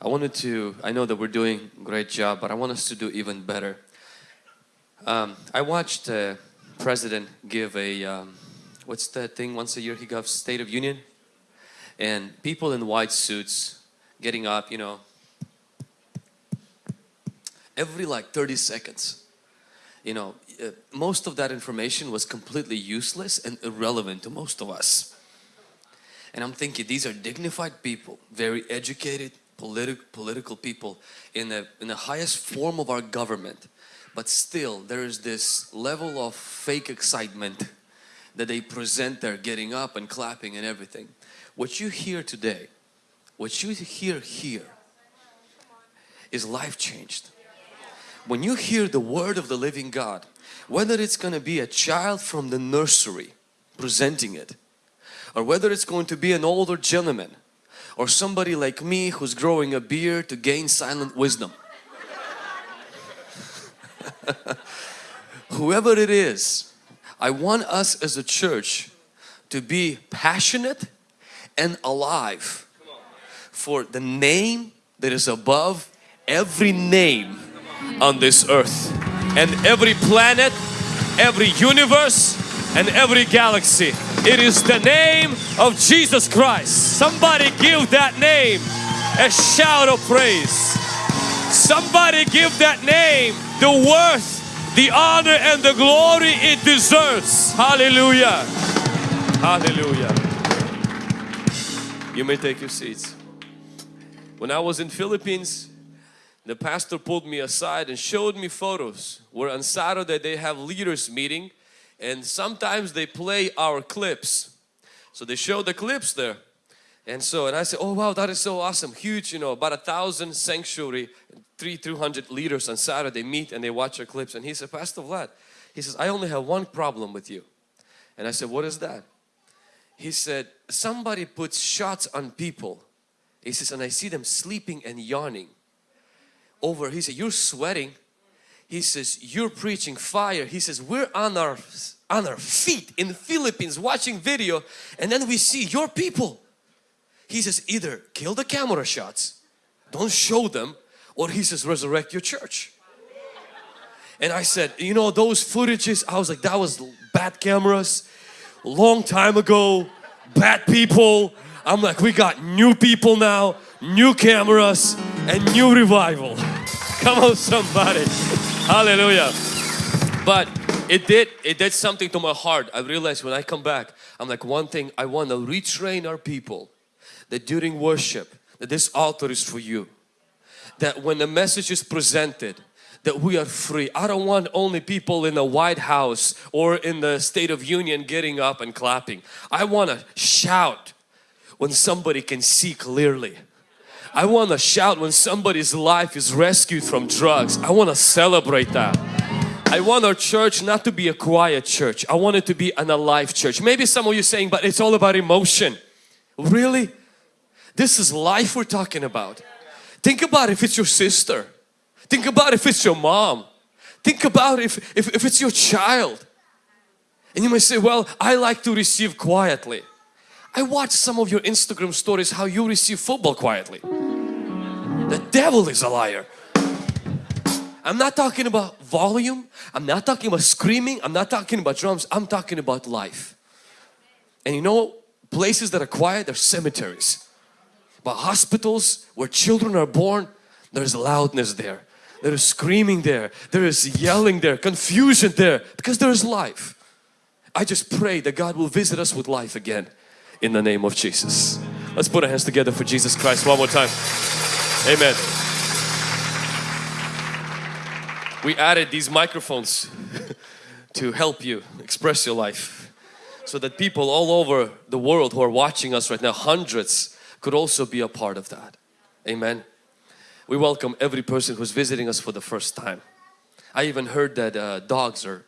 I wanted to, I know that we're doing a great job, but I want us to do even better. Um, I watched uh, President give a, um, what's that thing once a year he gives State of Union? And people in white suits getting up, you know, every like 30 seconds. You know, uh, most of that information was completely useless and irrelevant to most of us. And I'm thinking these are dignified people, very educated, politi political people in the, in the highest form of our government. But still there is this level of fake excitement that they present there getting up and clapping and everything. What you hear today, what you hear here is life changed. When you hear the word of the living God, whether it's going to be a child from the nursery presenting it or whether it's going to be an older gentleman or somebody like me who's growing a beard to gain silent wisdom. Whoever it is, I want us as a church to be passionate and alive for the name that is above every name on this earth and every planet, every universe and every galaxy. It is the name of Jesus Christ. Somebody give that name a shout of praise. Somebody give that name the worth, the honor and the glory it deserves. Hallelujah. Hallelujah. You may take your seats. When I was in Philippines, the pastor pulled me aside and showed me photos where on Saturday they have leaders meeting and sometimes they play our clips. So they show the clips there. And so, and I said, oh wow, that is so awesome, huge, you know, about a thousand sanctuary, three, 200 leaders on Saturday meet and they watch our clips. And he said, Pastor Vlad, he says, I only have one problem with you. And I said, what is that? He said, somebody puts shots on people. He says, and I see them sleeping and yawning over. He said, you're sweating. He says, you're preaching fire. He says, we're on our, on our feet in the Philippines watching video and then we see your people. He says, either kill the camera shots, don't show them, or he says, resurrect your church. And I said, you know, those footages, I was like, that was bad cameras, long time ago, bad people. I'm like, we got new people now, new cameras, and new revival. Come on somebody. Hallelujah. But it did, it did something to my heart. I realized when I come back, I'm like one thing, I want to retrain our people that during worship, that this altar is for you. That when the message is presented, that we are free. I don't want only people in the White House or in the State of Union getting up and clapping. I want to shout when somebody can see clearly. I want to shout when somebody's life is rescued from drugs. I want to celebrate that. I want our church not to be a quiet church. I want it to be an alive church. Maybe some of you saying, but it's all about emotion. Really? This is life we're talking about. Think about if it's your sister. Think about if it's your mom. Think about if, if, if it's your child. And you may say, well, I like to receive quietly. I watch some of your Instagram stories how you receive football quietly. The devil is a liar. I'm not talking about volume. I'm not talking about screaming. I'm not talking about drums. I'm talking about life. And you know, places that are quiet, they're cemeteries. But hospitals where children are born, there's loudness there. There is screaming there. There is yelling there, confusion there because there is life. I just pray that God will visit us with life again in the name of Jesus. Let's put our hands together for Jesus Christ one more time. Amen. We added these microphones to help you express your life so that people all over the world who are watching us right now, hundreds, could also be a part of that. Amen. We welcome every person who's visiting us for the first time. I even heard that uh, dogs are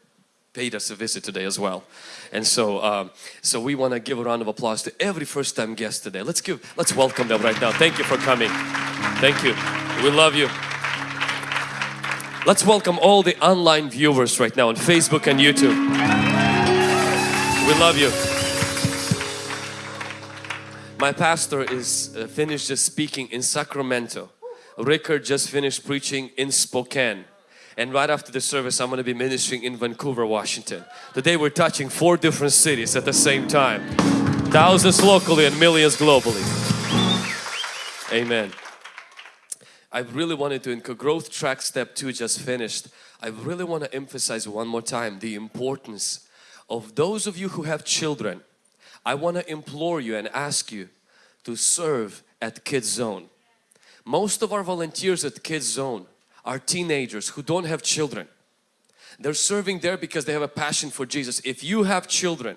paid us a visit today as well. And so, um, so we want to give a round of applause to every first time guest today. Let's give, let's welcome them right now. Thank you for coming. Thank you. We love you. Let's welcome all the online viewers right now on Facebook and YouTube. We love you. My pastor is uh, finished just speaking in Sacramento Rickard just finished preaching in Spokane and right after the service I'm going to be ministering in Vancouver, Washington. Today we're touching four different cities at the same time. Thousands locally and millions globally. Amen. I really wanted to, in growth track step two just finished, I really want to emphasize one more time the importance of those of you who have children. I want to implore you and ask you to serve at Kids Zone. Most of our volunteers at Kids Zone are teenagers who don't have children. They're serving there because they have a passion for Jesus. If you have children,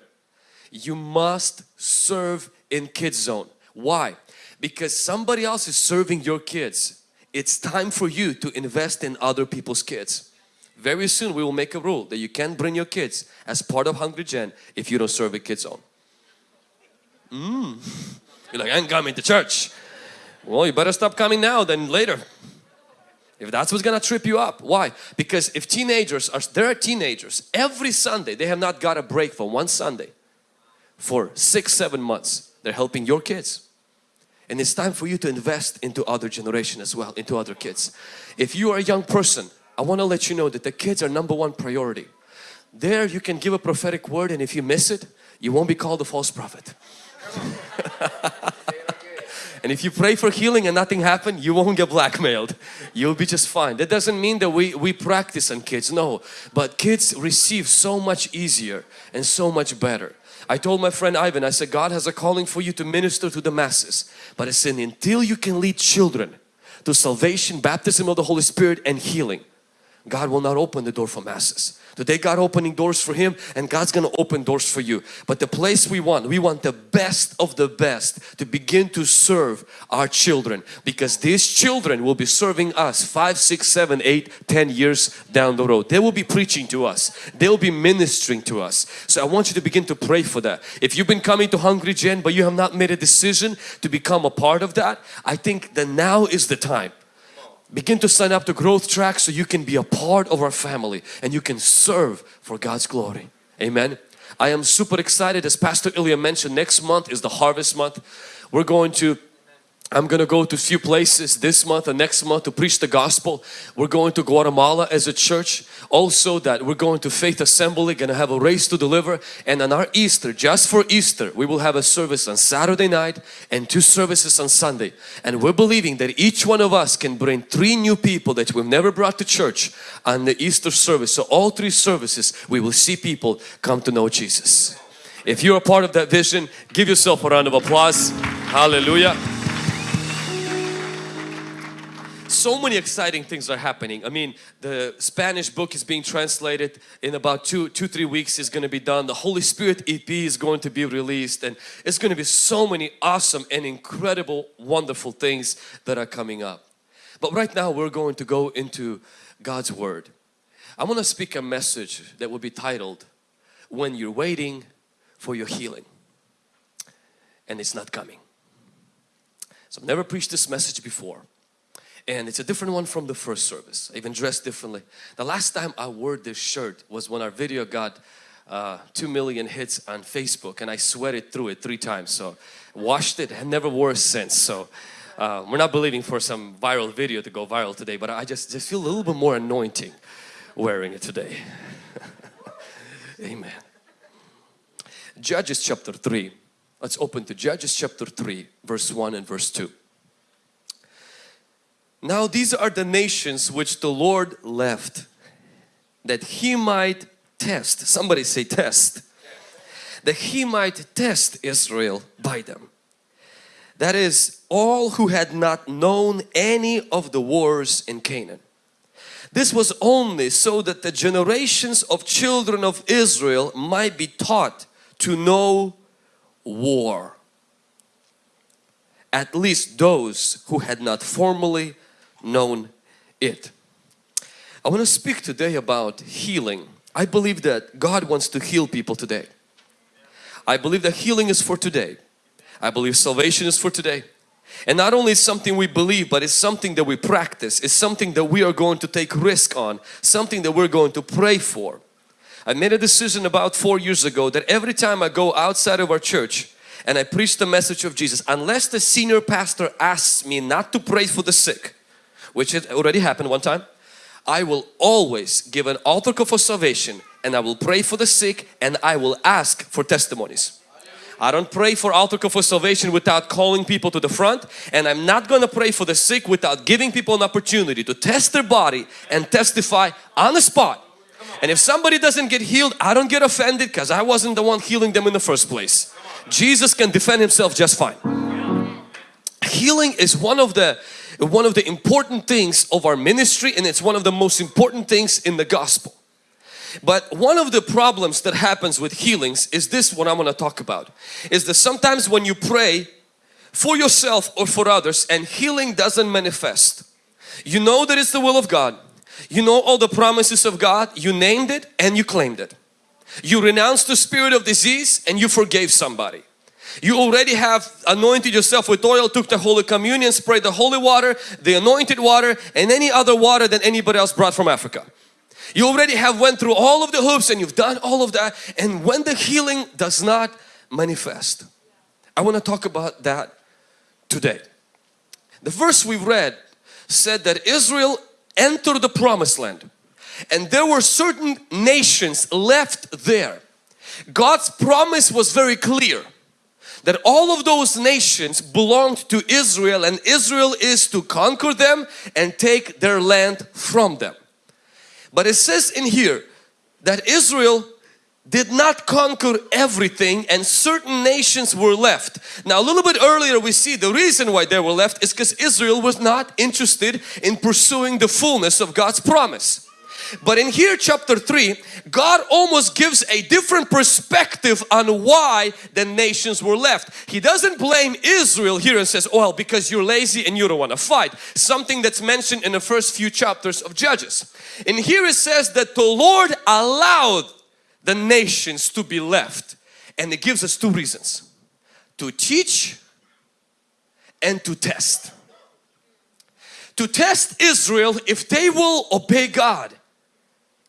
you must serve in Kids Zone. Why? Because somebody else is serving your kids. It's time for you to invest in other people's kids. Very soon we will make a rule that you can't bring your kids as part of Hungry Gen if you don't serve at Kids Zone. Mm. You're like, I ain't coming to church. Well, you better stop coming now than later. If that's what's gonna trip you up. Why? Because if teenagers are, there are teenagers, every Sunday they have not got a break for one Sunday for six, seven months. They're helping your kids. And it's time for you to invest into other generation as well, into other kids. If you are a young person, I want to let you know that the kids are number one priority. There you can give a prophetic word and if you miss it, you won't be called a false prophet. And if you pray for healing and nothing happened, you won't get blackmailed. You'll be just fine. That doesn't mean that we, we practice on kids, no. But kids receive so much easier and so much better. I told my friend Ivan, I said, God has a calling for you to minister to the masses. But I said, until you can lead children to salvation, baptism of the Holy Spirit and healing, God will not open the door for masses. Today God opening doors for him and God's going to open doors for you. But the place we want, we want the best of the best to begin to serve our children because these children will be serving us five, six, seven, eight, ten years down the road. They will be preaching to us. They will be ministering to us. So I want you to begin to pray for that. If you've been coming to Hungry Gen but you have not made a decision to become a part of that, I think that now is the time Begin to sign up to growth track so you can be a part of our family and you can serve for God's glory. Amen. I am super excited as Pastor Ilya mentioned next month is the harvest month. We're going to I'm going to go to a few places this month and next month to preach the gospel. We're going to Guatemala as a church. Also that we're going to Faith Assembly, going to have a race to deliver. And on our Easter, just for Easter, we will have a service on Saturday night and two services on Sunday. And we're believing that each one of us can bring three new people that we've never brought to church on the Easter service. So all three services, we will see people come to know Jesus. If you're a part of that vision, give yourself a round of applause. Hallelujah so many exciting things are happening. I mean, the Spanish book is being translated in about two, two, three weeks is going to be done. The Holy Spirit EP is going to be released and it's going to be so many awesome and incredible, wonderful things that are coming up. But right now we're going to go into God's Word. I want to speak a message that will be titled, When You're Waiting for Your Healing and It's Not Coming. So I've never preached this message before and it's a different one from the first service. I even dressed differently. The last time I wore this shirt was when our video got uh, 2 million hits on Facebook and I sweated through it three times. So washed it and never wore it since. So uh, we're not believing for some viral video to go viral today, but I just, just feel a little bit more anointing wearing it today. Amen. Judges chapter 3. Let's open to Judges chapter 3 verse 1 and verse 2. Now these are the nations which the Lord left that He might test. Somebody say test. That He might test Israel by them. That is all who had not known any of the wars in Canaan. This was only so that the generations of children of Israel might be taught to know war. At least those who had not formally known it. I want to speak today about healing. I believe that God wants to heal people today. I believe that healing is for today. I believe salvation is for today. And not only is something we believe, but it's something that we practice. It's something that we are going to take risk on. Something that we're going to pray for. I made a decision about four years ago that every time I go outside of our church and I preach the message of Jesus, unless the senior pastor asks me not to pray for the sick, which had already happened one time, I will always give an altar call for salvation and I will pray for the sick and I will ask for testimonies. I don't pray for altar call for salvation without calling people to the front and I'm not going to pray for the sick without giving people an opportunity to test their body and testify on the spot. And if somebody doesn't get healed, I don't get offended because I wasn't the one healing them in the first place. Jesus can defend himself just fine. Healing is one of the one of the important things of our ministry and it's one of the most important things in the gospel. But one of the problems that happens with healings is this what I'm going to talk about. Is that sometimes when you pray for yourself or for others and healing doesn't manifest. You know that it's the will of God. You know all the promises of God. You named it and you claimed it. You renounced the spirit of disease and you forgave somebody. You already have anointed yourself with oil, took the Holy Communion, sprayed the holy water, the anointed water and any other water that anybody else brought from Africa. You already have went through all of the hoops and you've done all of that and when the healing does not manifest. I want to talk about that today. The verse we read said that Israel entered the promised land and there were certain nations left there. God's promise was very clear that all of those nations belonged to Israel and Israel is to conquer them and take their land from them. But it says in here that Israel did not conquer everything and certain nations were left. Now a little bit earlier we see the reason why they were left is because Israel was not interested in pursuing the fullness of God's promise. But in here chapter 3, God almost gives a different perspective on why the nations were left. He doesn't blame Israel here and says, well because you're lazy and you don't want to fight. Something that's mentioned in the first few chapters of Judges. And here it says that the Lord allowed the nations to be left. And it gives us two reasons. To teach and to test. To test Israel if they will obey God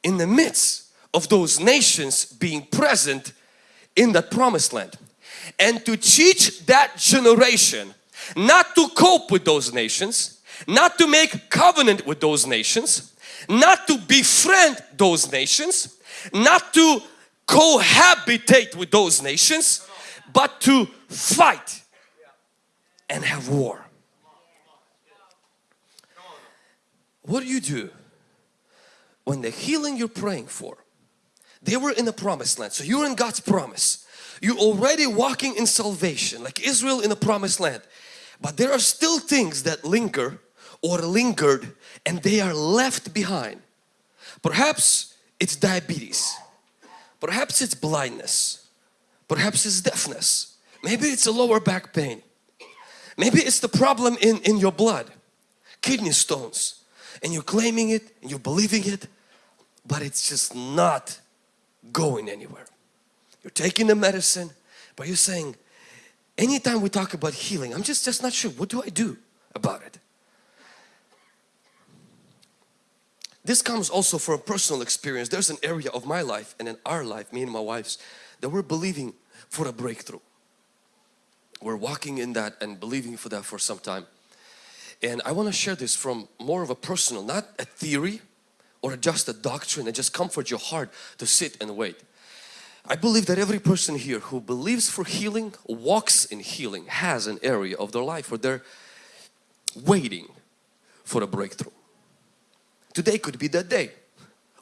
in the midst of those nations being present in that promised land. And to teach that generation not to cope with those nations not to make covenant with those nations not to befriend those nations not to cohabitate with those nations but to fight and have war. What do you do when the healing you're praying for, they were in the promised land. So you're in God's promise. You're already walking in salvation like Israel in the promised land. But there are still things that linger or lingered and they are left behind. Perhaps it's diabetes. Perhaps it's blindness. Perhaps it's deafness. Maybe it's a lower back pain. Maybe it's the problem in, in your blood. Kidney stones and you're claiming it and you're believing it but it's just not going anywhere. You're taking the medicine but you're saying anytime we talk about healing I'm just just not sure what do I do about it. This comes also from personal experience. There's an area of my life and in our life, me and my wife's, that we're believing for a breakthrough. We're walking in that and believing for that for some time. And I want to share this from more of a personal, not a theory or just a doctrine and just comfort your heart to sit and wait. I believe that every person here who believes for healing, walks in healing, has an area of their life where they're waiting for a breakthrough. Today could be that day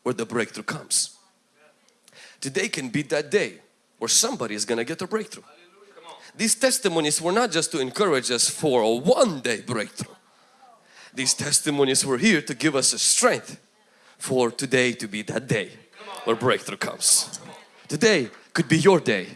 where the breakthrough comes. Today can be that day where somebody is going to get a breakthrough. These testimonies were not just to encourage us for a one day breakthrough these testimonies were here to give us a strength for today to be that day where breakthrough comes. Today could be your day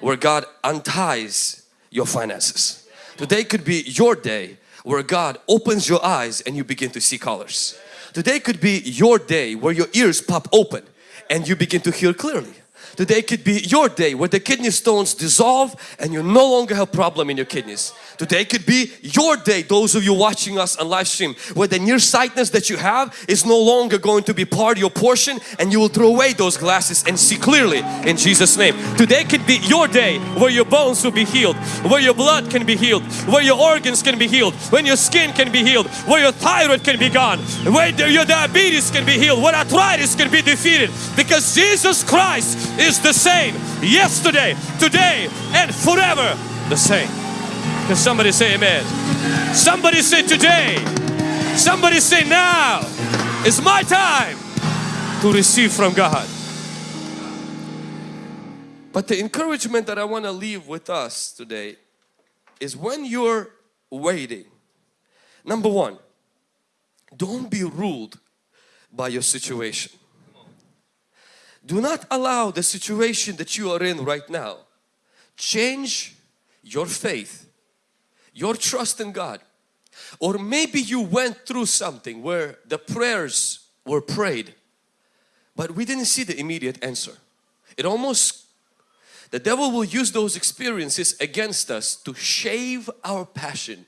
where God unties your finances. Today could be your day where God opens your eyes and you begin to see colors. Today could be your day where your ears pop open and you begin to hear clearly. Today could be your day where the kidney stones dissolve and you no longer have problem in your kidneys. Today could be your day, those of you watching us on live stream, where the nearsightedness that you have is no longer going to be part of your portion and you will throw away those glasses and see clearly in Jesus name. Today could be your day where your bones will be healed, where your blood can be healed, where your organs can be healed, when your skin can be healed, where your thyroid can be gone, where your diabetes can be healed, where arthritis can be defeated because Jesus Christ is the same yesterday, today and forever the same. Can somebody say amen? Somebody say today. Somebody say now. It's my time to receive from God. But the encouragement that I want to leave with us today is when you're waiting. Number one, don't be ruled by your situation. Do not allow the situation that you are in right now change your faith, your trust in God. Or maybe you went through something where the prayers were prayed but we didn't see the immediate answer. It almost, the devil will use those experiences against us to shave our passion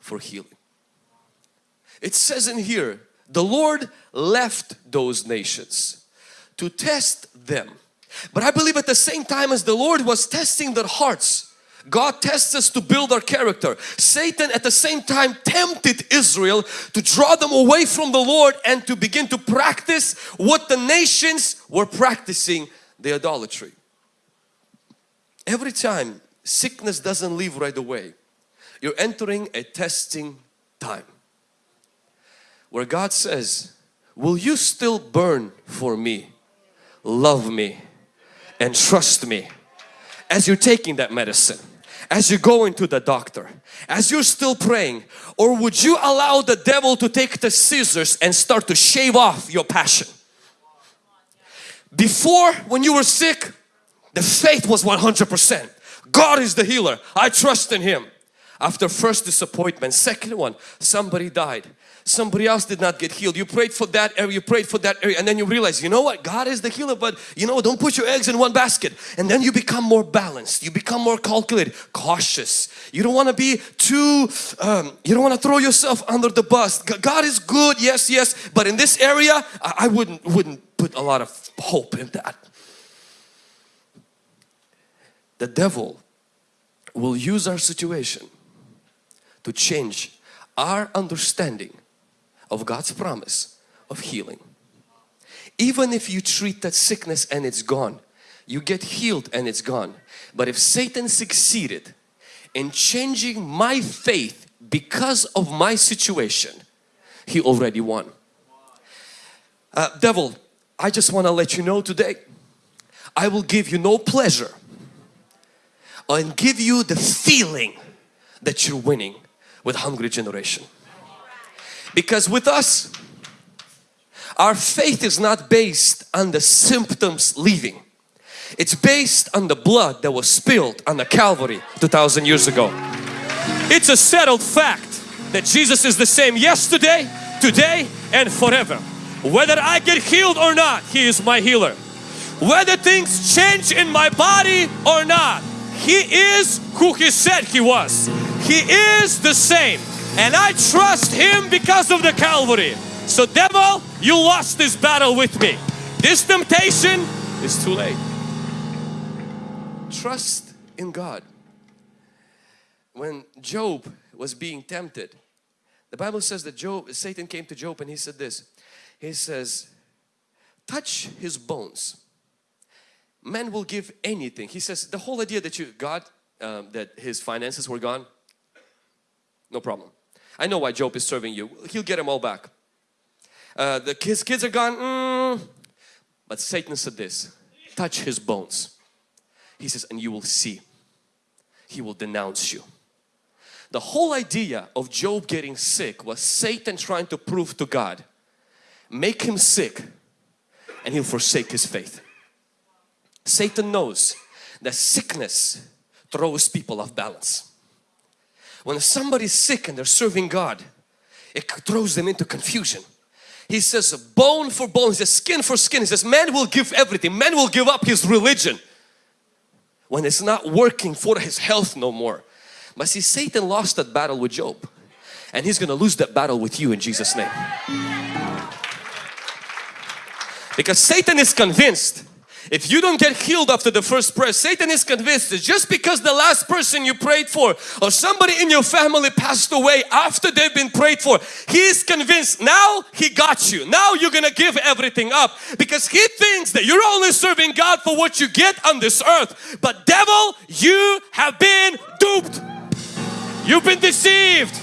for healing. It says in here the Lord left those nations to test them. But I believe at the same time as the Lord was testing their hearts, God tests us to build our character. Satan at the same time tempted Israel to draw them away from the Lord and to begin to practice what the nations were practicing, the idolatry. Every time sickness doesn't leave right away, you're entering a testing time where God says, will you still burn for me, love me and trust me as you're taking that medicine, as you're going to the doctor, as you're still praying or would you allow the devil to take the scissors and start to shave off your passion? Before when you were sick, the faith was 100%. God is the healer. I trust in Him. After first disappointment, second one, somebody died somebody else did not get healed. You prayed for that area, you prayed for that area and then you realize, you know what, God is the healer but you know, don't put your eggs in one basket. And then you become more balanced, you become more calculated, cautious. You don't want to be too, um, you don't want to throw yourself under the bus. God is good, yes, yes, but in this area, I wouldn't, wouldn't put a lot of hope in that. The devil will use our situation to change our understanding of God's promise of healing. Even if you treat that sickness and it's gone, you get healed and it's gone. But if Satan succeeded in changing my faith because of my situation, he already won. Uh, devil, I just want to let you know today, I will give you no pleasure and give you the feeling that you're winning with hungry generation. Because with us, our faith is not based on the symptoms leaving. It's based on the blood that was spilled on the Calvary 2000 years ago. It's a settled fact that Jesus is the same yesterday, today and forever. Whether I get healed or not, He is my healer. Whether things change in my body or not, He is who He said He was. He is the same and I trust Him because of the Calvary. So devil, you lost this battle with me. This temptation is too late. Trust in God. When Job was being tempted, the Bible says that Job, Satan came to Job and he said this. He says, touch his bones. Man will give anything. He says the whole idea that you, God, um, that his finances were gone, no problem. I know why Job is serving you. He'll get them all back. Uh, the kids, kids are gone. Mm. But Satan said this, touch his bones. He says, and you will see. He will denounce you. The whole idea of Job getting sick was Satan trying to prove to God, make him sick and he'll forsake his faith. Satan knows that sickness throws people off balance. When somebody's sick and they're serving God, it throws them into confusion. He says bone for bone, he says skin for skin. He says man will give everything. Man will give up his religion when it's not working for his health no more. But see Satan lost that battle with Job and he's gonna lose that battle with you in Jesus name. Because Satan is convinced if you don't get healed after the first prayer, Satan is convinced that just because the last person you prayed for or somebody in your family passed away after they've been prayed for, he is convinced now he got you. Now you're gonna give everything up because he thinks that you're only serving God for what you get on this earth. But devil, you have been duped. You've been deceived.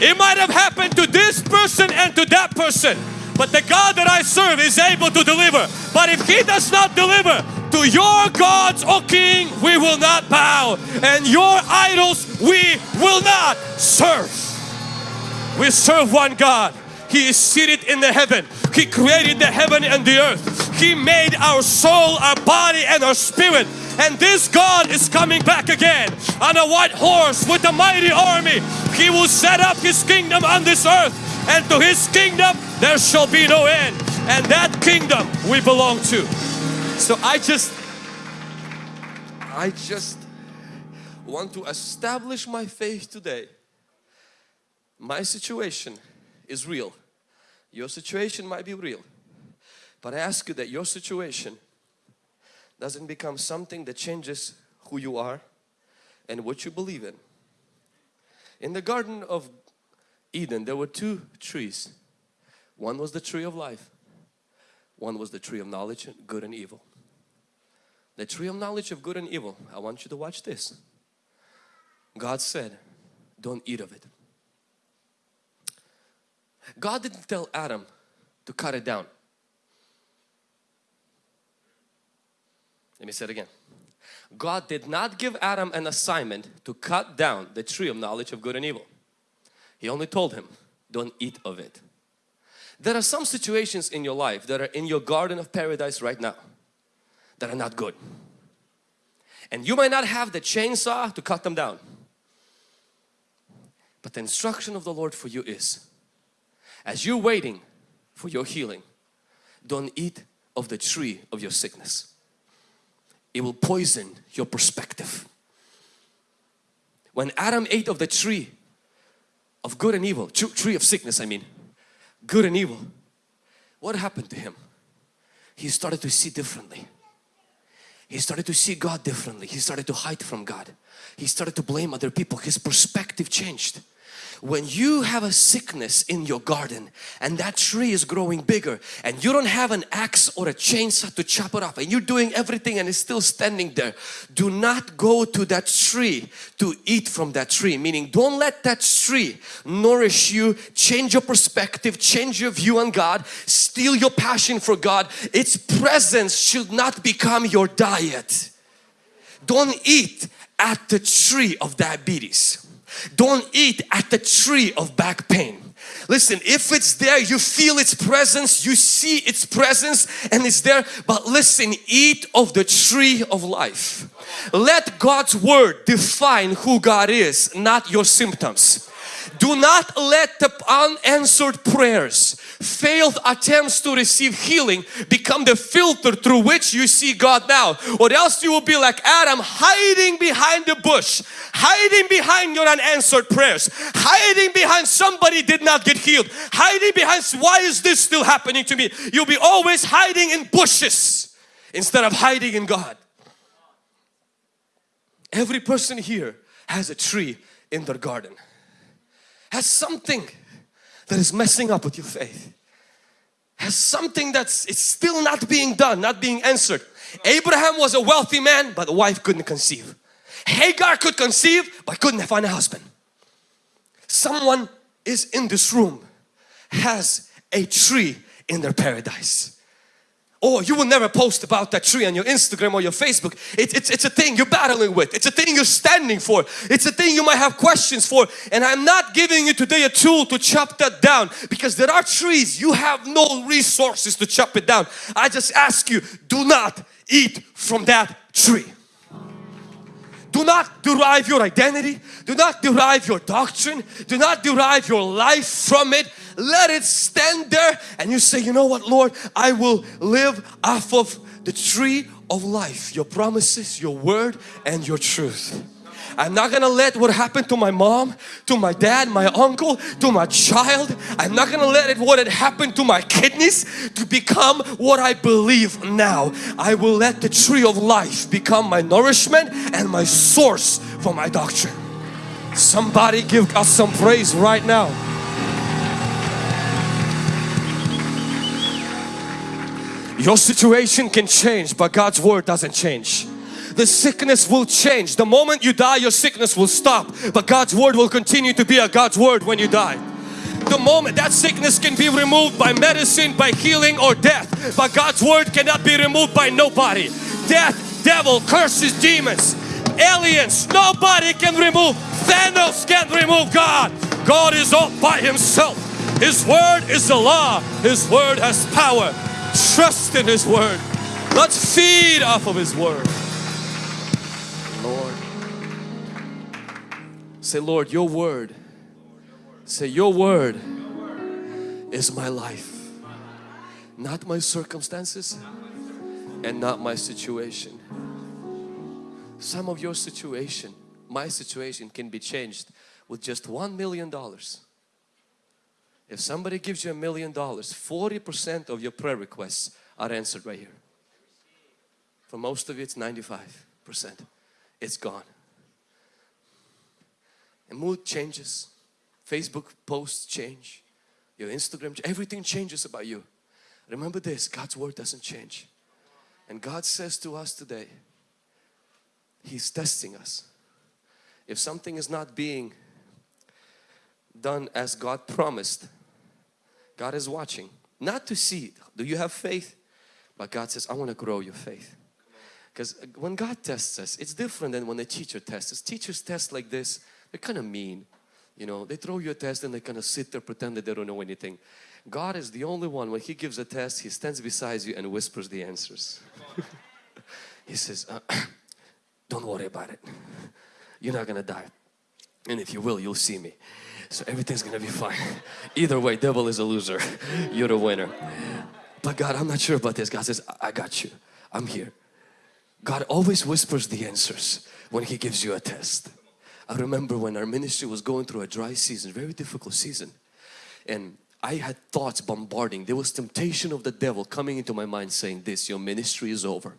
It might have happened to this person and to that person. But the God that I serve is able to deliver. But if He does not deliver, to your gods, O King, we will not bow. And your idols we will not serve. We serve one God. He is seated in the heaven. He created the heaven and the earth. He made our soul, our body and our spirit. And this God is coming back again on a white horse with a mighty army. He will set up His kingdom on this earth and to His kingdom there shall be no end and that kingdom we belong to. So I just, I just want to establish my faith today. My situation is real. Your situation might be real. But I ask you that your situation doesn't become something that changes who you are and what you believe in. In the Garden of Eden there were two trees. One was the tree of life. One was the tree of knowledge, good and evil. The tree of knowledge of good and evil. I want you to watch this. God said, don't eat of it. God didn't tell Adam to cut it down. Let me say it again. God did not give Adam an assignment to cut down the tree of knowledge of good and evil. He only told him, don't eat of it. There are some situations in your life that are in your garden of paradise right now that are not good. And you might not have the chainsaw to cut them down. But the instruction of the Lord for you is, as you're waiting for your healing, don't eat of the tree of your sickness. It will poison your perspective. When Adam ate of the tree of good and evil, tree of sickness I mean, good and evil. What happened to him? He started to see differently. He started to see God differently. He started to hide from God. He started to blame other people. His perspective changed when you have a sickness in your garden and that tree is growing bigger and you don't have an axe or a chainsaw to chop it off and you're doing everything and it's still standing there do not go to that tree to eat from that tree. Meaning don't let that tree nourish you change your perspective change your view on God steal your passion for God. Its presence should not become your diet. Don't eat at the tree of diabetes don't eat at the tree of back pain. Listen, if it's there, you feel its presence, you see its presence and it's there. But listen, eat of the tree of life. Let God's word define who God is, not your symptoms. Do not let the unanswered prayers, failed attempts to receive healing become the filter through which you see God now or else you will be like Adam hiding behind the bush, hiding behind your unanswered prayers, hiding behind somebody did not get healed, hiding behind why is this still happening to me? You'll be always hiding in bushes instead of hiding in God. Every person here has a tree in their garden has something that is messing up with your faith. Has something that's it's still not being done not being answered. Abraham was a wealthy man but the wife couldn't conceive. Hagar could conceive but couldn't find a husband. Someone is in this room has a tree in their paradise or you will never post about that tree on your Instagram or your Facebook. It, it's, it's a thing you're battling with. It's a thing you're standing for. It's a thing you might have questions for. And I'm not giving you today a tool to chop that down because there are trees you have no resources to chop it down. I just ask you, do not eat from that tree. Do not derive your identity. Do not derive your doctrine. Do not derive your life from it. Let it stand there and you say, you know what Lord, I will live off of the tree of life. Your promises, your word and your truth. I'm not gonna let what happened to my mom, to my dad, my uncle, to my child. I'm not gonna let it what had happened to my kidneys to become what I believe now. I will let the tree of life become my nourishment and my source for my doctrine. Somebody give us some praise right now. Your situation can change but God's word doesn't change the sickness will change. The moment you die, your sickness will stop. But God's word will continue to be a God's word when you die. The moment that sickness can be removed by medicine, by healing or death. But God's word cannot be removed by nobody. Death, devil, curses, demons, aliens, nobody can remove. Thanos can't remove God. God is all by Himself. His word is the law. His word has power. Trust in His word. Let's feed off of His word. Say, Lord, your word. Say, your word is my life. Not my circumstances and not my situation. Some of your situation, my situation can be changed with just one million dollars. If somebody gives you a million dollars, 40% of your prayer requests are answered right here. For most of you, it's 95% it's gone. And mood changes, Facebook posts change, your Instagram, everything changes about you. Remember this, God's word doesn't change. And God says to us today, He's testing us. If something is not being done as God promised, God is watching. Not to see, do you have faith? But God says, I want to grow your faith. Because when God tests us, it's different than when a teacher tests us. Teachers test like this, they're kind of mean. You know, they throw you a test and they kind of sit there pretend that they don't know anything. God is the only one, when He gives a test, He stands beside you and whispers the answers. he says, uh, don't worry about it. You're not gonna die. And if you will, you'll see me. So everything's gonna be fine. Either way, devil is a loser. You're the winner. But God, I'm not sure about this. God says, I got you. I'm here. God always whispers the answers when He gives you a test. I remember when our ministry was going through a dry season, very difficult season. And I had thoughts bombarding. There was temptation of the devil coming into my mind saying this, your ministry is over.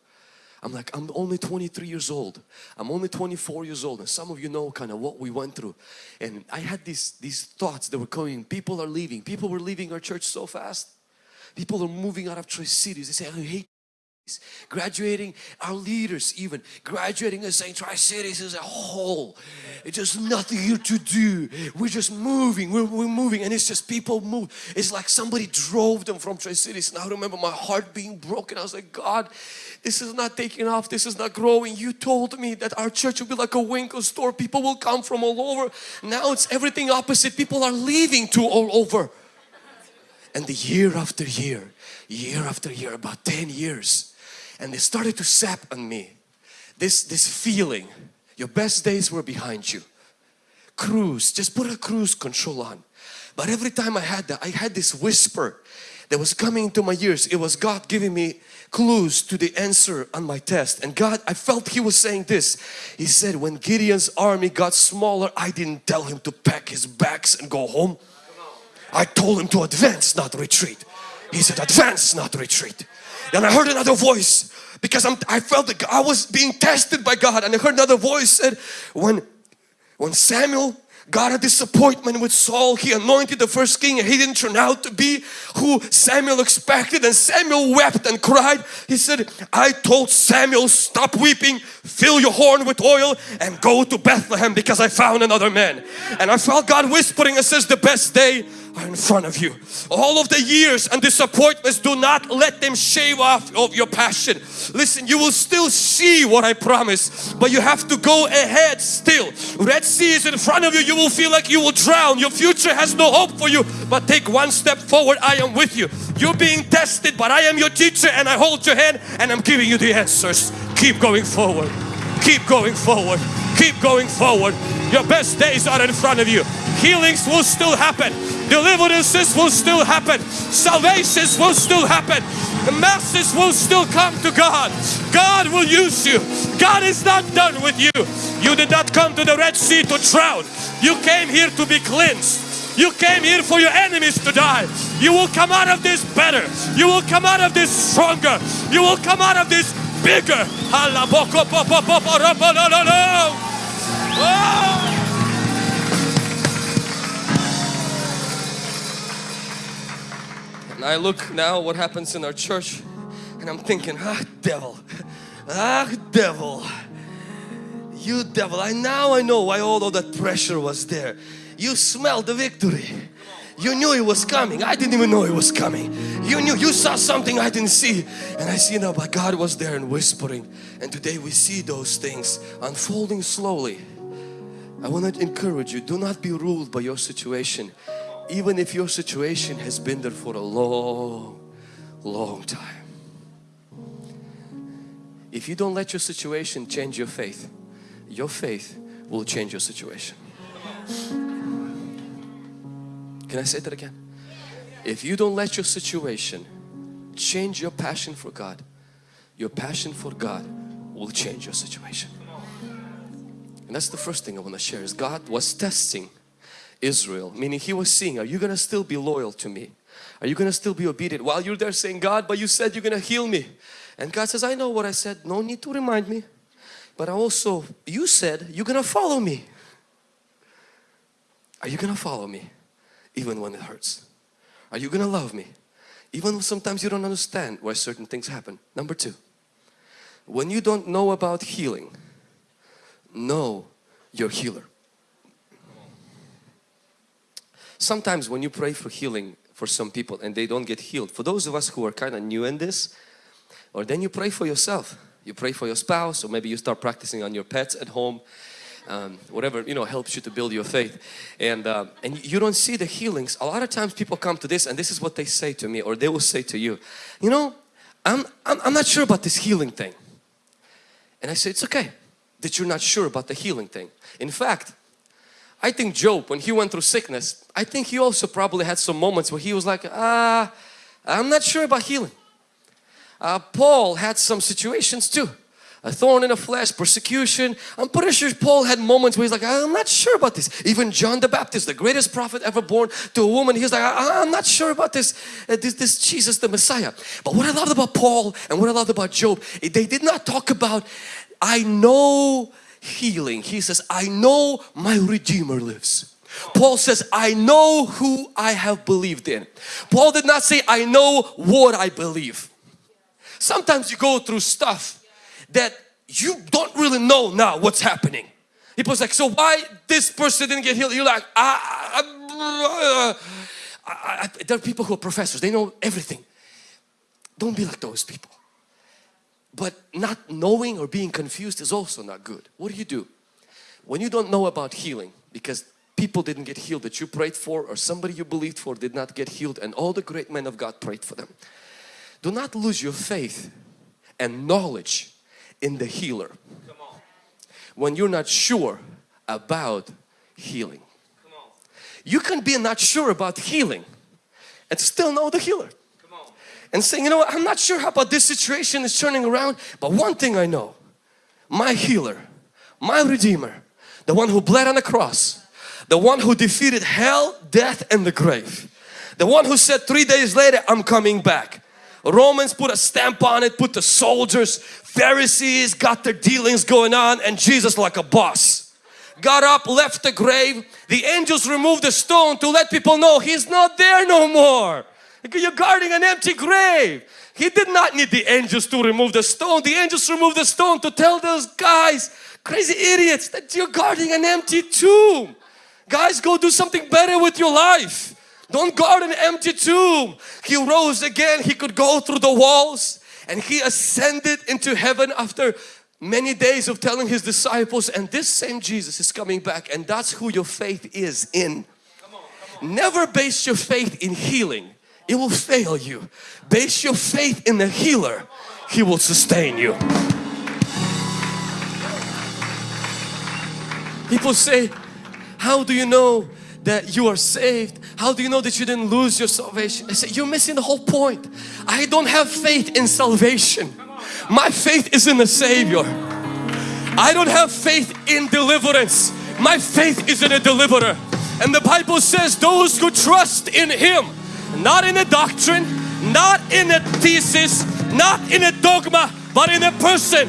I'm like, I'm only 23 years old. I'm only 24 years old. And some of you know kind of what we went through. And I had these, these thoughts that were coming. People are leaving. People were leaving our church so fast. People are moving out of Tri-Cities. They say, I hate graduating our leaders even graduating as St. Tri-Cities as a whole. It's just nothing here to do. We're just moving. We're, we're moving and it's just people move. It's like somebody drove them from Tri-Cities and I remember my heart being broken. I was like God this is not taking off. This is not growing. You told me that our church will be like a Winco store. People will come from all over. Now it's everything opposite. People are leaving to all over. And the year after year year after year about 10 years and they started to sap on me. This this feeling your best days were behind you. Cruise just put a cruise control on. But every time I had that I had this whisper that was coming into my ears. It was God giving me clues to the answer on my test. And God I felt he was saying this. He said when Gideon's army got smaller I didn't tell him to pack his bags and go home. I told him to advance not retreat. He said advance not retreat and I heard another voice because I'm, I felt that I was being tested by God. And I heard another voice said when when Samuel got a disappointment with Saul he anointed the first king and he didn't turn out to be who Samuel expected. And Samuel wept and cried. He said I told Samuel stop weeping fill your horn with oil and go to Bethlehem because I found another man. And I felt God whispering and says the best day are in front of you. All of the years and disappointments, do not let them shave off of your passion. Listen, you will still see what I promise, but you have to go ahead still. Red Sea is in front of you. You will feel like you will drown. Your future has no hope for you, but take one step forward. I am with you. You're being tested, but I am your teacher and I hold your hand and I'm giving you the answers. Keep going forward. Keep going forward. Keep going forward. Your best days are in front of you. Healings will still happen. Deliverances will still happen. Salvations will still happen. The masses will still come to God. God will use you. God is not done with you. You did not come to the Red Sea to drown. You came here to be cleansed. You came here for your enemies to die. You will come out of this better. You will come out of this stronger. You will come out of this bigger. And I look now what happens in our church and I'm thinking, ah devil, ah devil, you devil. I now I know why all of that pressure was there. You smelled the victory. You knew it was coming. I didn't even know it was coming. You knew, you saw something I didn't see. And I see now, but God was there and whispering. And today we see those things unfolding slowly. I want to encourage you, do not be ruled by your situation. Even if your situation has been there for a long, long time. If you don't let your situation change your faith, your faith will change your situation. Can I say that again? If you don't let your situation change your passion for God, your passion for God will change your situation. And that's the first thing I want to share is God was testing Israel, meaning He was seeing, are you going to still be loyal to me? Are you going to still be obedient? While you're there saying, God, but you said you're going to heal me. And God says, I know what I said, no need to remind me. But I also, you said you're going to follow me. Are you going to follow me? Even when it hurts. Are you going to love me? Even sometimes you don't understand why certain things happen. Number two, when you don't know about healing, know your healer. Sometimes when you pray for healing for some people and they don't get healed, for those of us who are kind of new in this, or then you pray for yourself. You pray for your spouse or maybe you start practicing on your pets at home. Um, whatever you know helps you to build your faith and uh, and you don't see the healings a lot of times people come to this and this is what they say to me or they will say to you you know I'm, I'm, I'm not sure about this healing thing and I say it's okay that you're not sure about the healing thing in fact I think Job when he went through sickness I think he also probably had some moments where he was like ah I'm not sure about healing uh, Paul had some situations too a thorn in the flesh, persecution. I'm pretty sure Paul had moments where he's like, I'm not sure about this. Even John the Baptist, the greatest prophet ever born to a woman, he's like, I'm not sure about this, uh, this, this Jesus the Messiah. But what I loved about Paul and what I loved about Job, they did not talk about, I know healing. He says, I know my Redeemer lives. Paul says, I know who I have believed in. Paul did not say, I know what I believe. Sometimes you go through stuff that you don't really know now what's happening. People's like, so why this person didn't get healed? You're like, ah, ah, ah, there are people who are professors, they know everything. Don't be like those people. But not knowing or being confused is also not good. What do you do? When you don't know about healing because people didn't get healed that you prayed for or somebody you believed for did not get healed and all the great men of God prayed for them. Do not lose your faith and knowledge in the healer when you're not sure about healing. You can be not sure about healing and still know the healer. And saying, you know what, I'm not sure how about this situation is turning around, but one thing I know, my healer, my redeemer, the one who bled on the cross, the one who defeated hell, death and the grave, the one who said three days later, I'm coming back. Romans put a stamp on it, put the soldiers, Pharisees got their dealings going on and Jesus like a boss. Got up, left the grave. The angels removed the stone to let people know He's not there no more. You're guarding an empty grave. He did not need the angels to remove the stone. The angels removed the stone to tell those guys, crazy idiots, that you're guarding an empty tomb. Guys, go do something better with your life. Don't guard an empty tomb. He rose again. He could go through the walls and He ascended into heaven after many days of telling His disciples and this same Jesus is coming back and that's who your faith is in. Come on, come on. Never base your faith in healing. It will fail you. Base your faith in the healer. He will sustain you. People say, how do you know that you are saved? How do you know that you didn't lose your salvation? I say, you're missing the whole point. I don't have faith in salvation. My faith is in the Savior. I don't have faith in deliverance. My faith is in a deliverer. And the Bible says those who trust in Him, not in a doctrine, not in a thesis, not in a dogma, but in a person,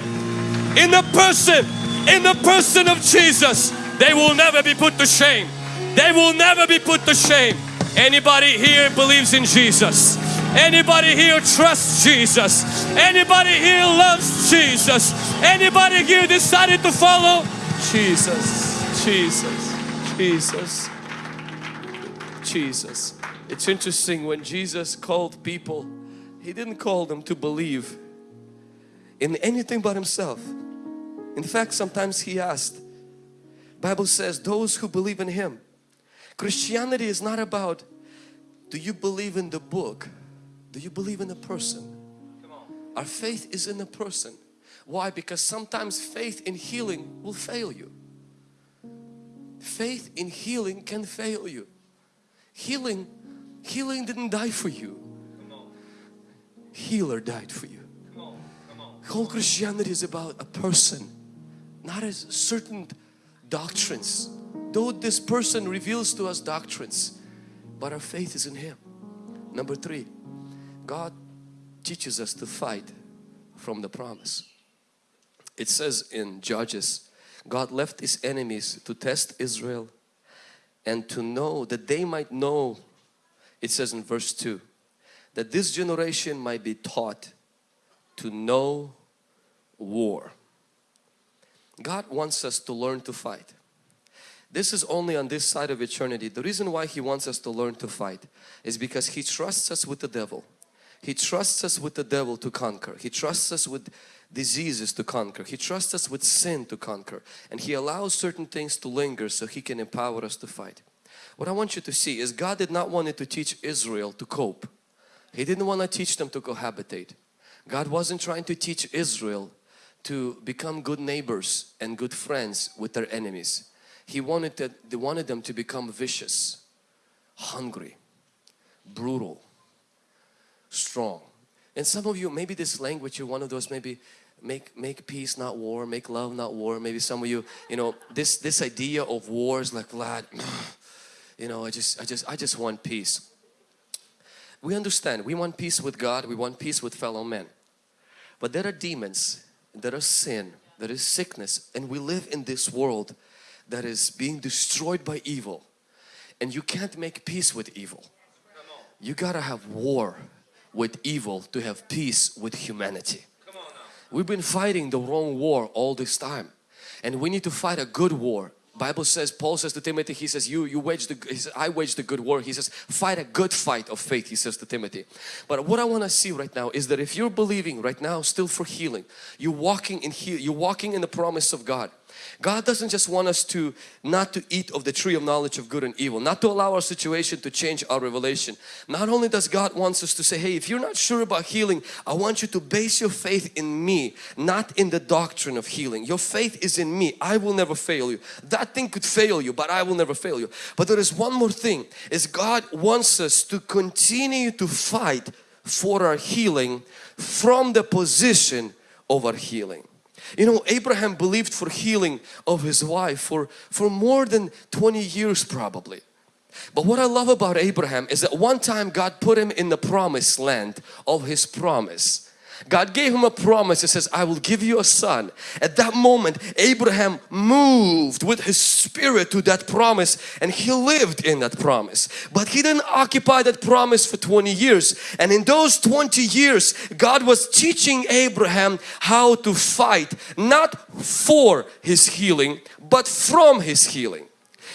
in a person, in the person of Jesus, they will never be put to shame. They will never be put to shame. Anybody here believes in Jesus? Anybody here trusts Jesus? Anybody here loves Jesus? Anybody here decided to follow Jesus? Jesus, Jesus, Jesus. It's interesting when Jesus called people, He didn't call them to believe in anything but Himself. In fact, sometimes He asked, Bible says those who believe in Him. Christianity is not about do you believe in the book? Do you believe in the person? Our faith is in the person. Why? Because sometimes faith in healing will fail you. Faith in healing can fail you. Healing, healing didn't die for you. Healer died for you. Whole Christianity is about a person, not a certain doctrines. Though this person reveals to us doctrines, but our faith is in Him. Number three, God teaches us to fight from the promise. It says in Judges, God left His enemies to test Israel and to know that they might know, it says in verse 2, that this generation might be taught to know war. God wants us to learn to fight. This is only on this side of eternity. The reason why He wants us to learn to fight is because He trusts us with the devil. He trusts us with the devil to conquer. He trusts us with diseases to conquer. He trusts us with sin to conquer. And He allows certain things to linger so He can empower us to fight. What I want you to see is God did not want it to teach Israel to cope. He didn't want to teach them to cohabitate. God wasn't trying to teach Israel to become good neighbors and good friends with their enemies. He wanted, that, they wanted them to become vicious, hungry, brutal, strong. And some of you, maybe this language, you're one of those maybe make make peace not war, make love not war. Maybe some of you, you know, this this idea of war is like Vlad, you know, I just I just I just want peace. We understand, we want peace with God, we want peace with fellow men. But there are demons, there is sin, there is sickness and we live in this world that is being destroyed by evil and you can't make peace with evil. You gotta have war with evil to have peace with humanity. We've been fighting the wrong war all this time and we need to fight a good war. Bible says, Paul says to Timothy, he says, you, you wage the, he says, I wage the good war. He says, fight a good fight of faith, he says to Timothy. But what I want to see right now is that if you're believing right now still for healing, you're walking in heal, you're walking in the promise of God. God doesn't just want us to not to eat of the tree of knowledge of good and evil, not to allow our situation to change our revelation. Not only does God wants us to say, hey, if you're not sure about healing, I want you to base your faith in me, not in the doctrine of healing. Your faith is in me. I will never fail you. That thing could fail you, but I will never fail you. But there is one more thing, is God wants us to continue to fight for our healing from the position of our healing. You know, Abraham believed for healing of his wife for, for more than 20 years probably. But what I love about Abraham is that one time God put him in the promised land of his promise. God gave him a promise. He says, I will give you a son. At that moment, Abraham moved with his spirit to that promise and he lived in that promise. But he didn't occupy that promise for 20 years. And in those 20 years, God was teaching Abraham how to fight, not for his healing, but from his healing.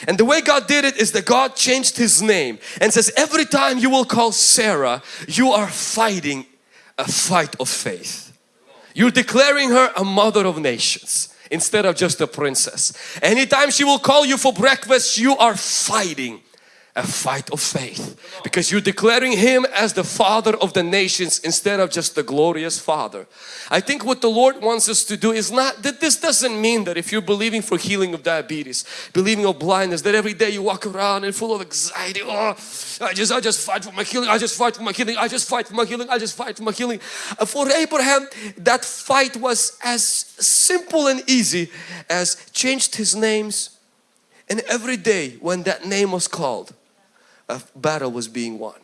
And the way God did it is that God changed his name and says every time you will call Sarah, you are fighting a fight of faith. You're declaring her a mother of nations instead of just a princess. Anytime she will call you for breakfast, you are fighting a fight of faith because you're declaring Him as the Father of the nations instead of just the glorious Father. I think what the Lord wants us to do is not that this doesn't mean that if you're believing for healing of diabetes, believing of blindness, that every day you walk around and full of anxiety. Oh, I just, I just fight for my healing. I just fight for my healing. I just fight for my healing. I just fight for my healing. Uh, For Abraham, that fight was as simple and easy as changed his names and every day when that name was called, a battle was being won.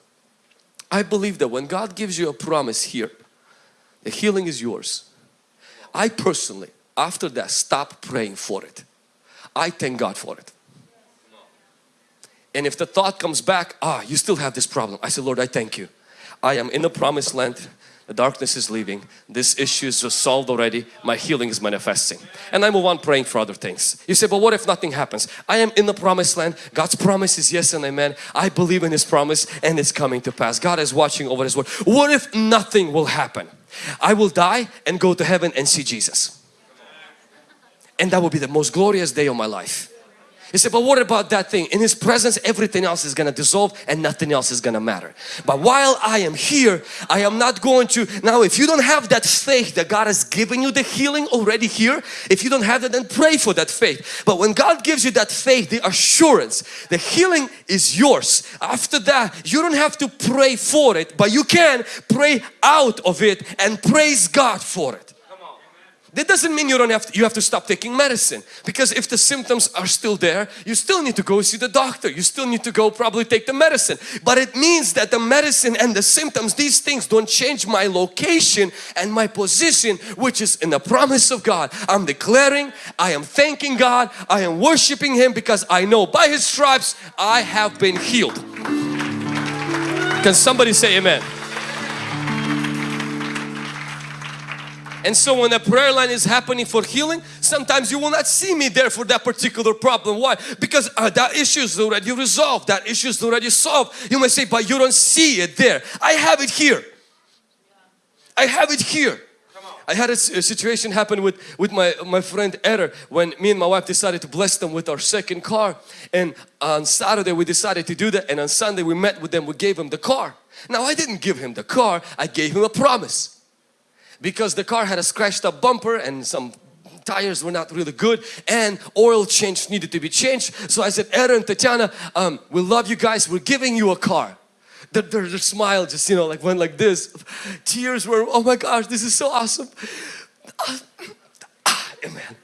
I believe that when God gives you a promise here, the healing is yours. I personally, after that, stop praying for it. I thank God for it. And if the thought comes back, ah, you still have this problem. I say, Lord, I thank you. I am in the promised land. The darkness is leaving. This issue is just solved already. My healing is manifesting. And I move on praying for other things. You say, but what if nothing happens? I am in the promised land. God's promise is yes and amen. I believe in His promise and it's coming to pass. God is watching over His word. What if nothing will happen? I will die and go to heaven and see Jesus. And that will be the most glorious day of my life. You say, but what about that thing? In His presence, everything else is going to dissolve and nothing else is going to matter. But while I am here, I am not going to, now if you don't have that faith that God has given you the healing already here, if you don't have that, then pray for that faith. But when God gives you that faith, the assurance, the healing is yours. After that, you don't have to pray for it, but you can pray out of it and praise God for it. That doesn't mean you don't have to, you have to stop taking medicine. Because if the symptoms are still there you still need to go see the doctor. You still need to go probably take the medicine. But it means that the medicine and the symptoms these things don't change my location and my position which is in the promise of God. I'm declaring I am thanking God. I am worshiping Him because I know by His stripes I have been healed. Can somebody say amen And so when a prayer line is happening for healing, sometimes you will not see me there for that particular problem. Why? Because uh, that issue is already resolved. That issue is already solved. You may say, but you don't see it there. I have it here. I have it here. I had a situation happen with, with my, my friend Eder when me and my wife decided to bless them with our second car and on Saturday we decided to do that and on Sunday we met with them, we gave him the car. Now I didn't give him the car, I gave him a promise because the car had a scratched up bumper and some tires were not really good and oil change needed to be changed. So I said, Aaron, Tatiana, um, we love you guys. We're giving you a car. Their, their, smile just, you know, like went like this. Tears were, oh my gosh, this is so awesome. Ah, Amen.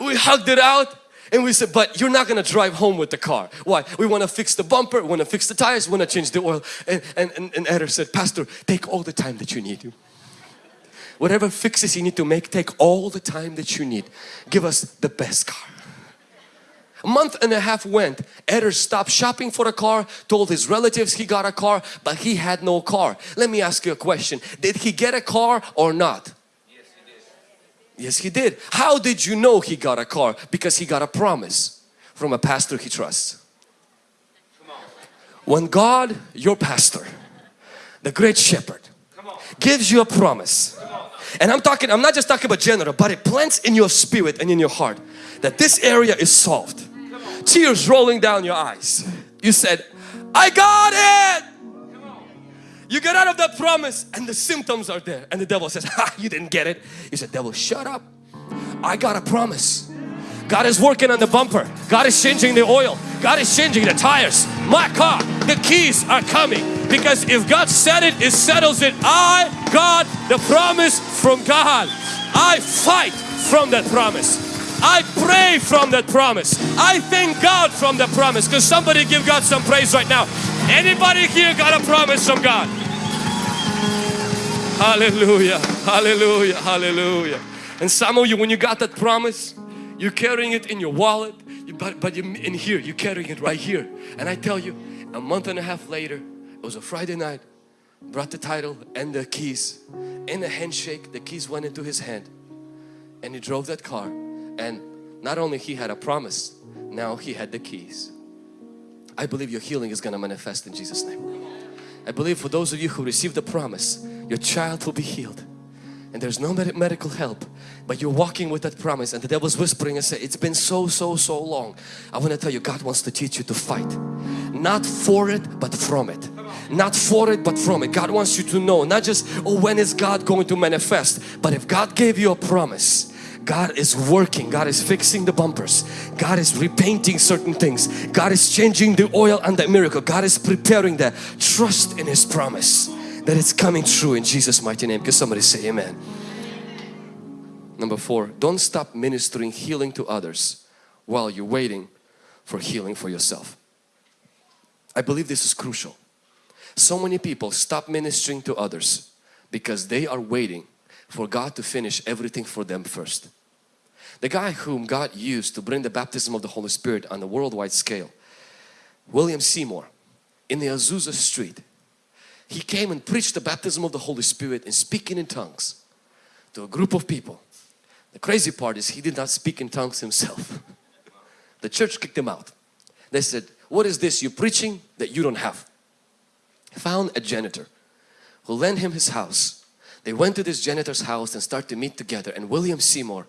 We hugged it out and we said, but you're not going to drive home with the car. Why? We want to fix the bumper, we want to fix the tires, we want to change the oil. And, and, and, and Eder said, Pastor, take all the time that you need. Whatever fixes you need to make, take all the time that you need. Give us the best car. A month and a half went. Eder stopped shopping for a car, told his relatives he got a car, but he had no car. Let me ask you a question. Did he get a car or not? Yes, he did. How did you know he got a car? Because he got a promise from a pastor he trusts. When God, your pastor, the great shepherd, gives you a promise, and I'm talking, I'm not just talking about general, but it plants in your spirit and in your heart that this area is solved. Tears rolling down your eyes. You said, I got it! You get out of that promise and the symptoms are there and the devil says, ha, you didn't get it. You said, devil, shut up. I got a promise. God is working on the bumper. God is changing the oil. God is changing the tires. My car, the keys are coming. Because if God said it, it settles it. I got the promise from God. I fight from that promise. I pray from that promise. I thank God from the promise. Because somebody give God some praise right now. Anybody here got a promise from God? Hallelujah, hallelujah, hallelujah. And some of you, when you got that promise, you're carrying it in your wallet, but, but you, in here, you're carrying it right here. And I tell you, a month and a half later, it was a Friday night, brought the title and the keys. In a handshake, the keys went into his hand and he drove that car. And not only he had a promise, now he had the keys. I believe your healing is going to manifest in Jesus name. I believe for those of you who received the promise, your child will be healed. And there's no med medical help but you're walking with that promise and the devil's whispering and say it's been so so so long. I want to tell you God wants to teach you to fight. Not for it but from it. Not for it but from it. God wants you to know not just oh when is God going to manifest but if God gave you a promise God is working, God is fixing the bumpers, God is repainting certain things, God is changing the oil and the miracle, God is preparing that. Trust in His promise that it's coming true in Jesus mighty name. Can somebody say amen? Number four, don't stop ministering healing to others while you're waiting for healing for yourself. I believe this is crucial. So many people stop ministering to others because they are waiting for God to finish everything for them first. The guy whom God used to bring the baptism of the Holy Spirit on a worldwide scale, William Seymour, in the Azusa Street, he came and preached the baptism of the Holy Spirit and speaking in tongues to a group of people. The crazy part is he did not speak in tongues himself. the church kicked him out. They said, what is this you're preaching that you don't have? Found a janitor who lent him his house. They went to this janitor's house and started to meet together and William Seymour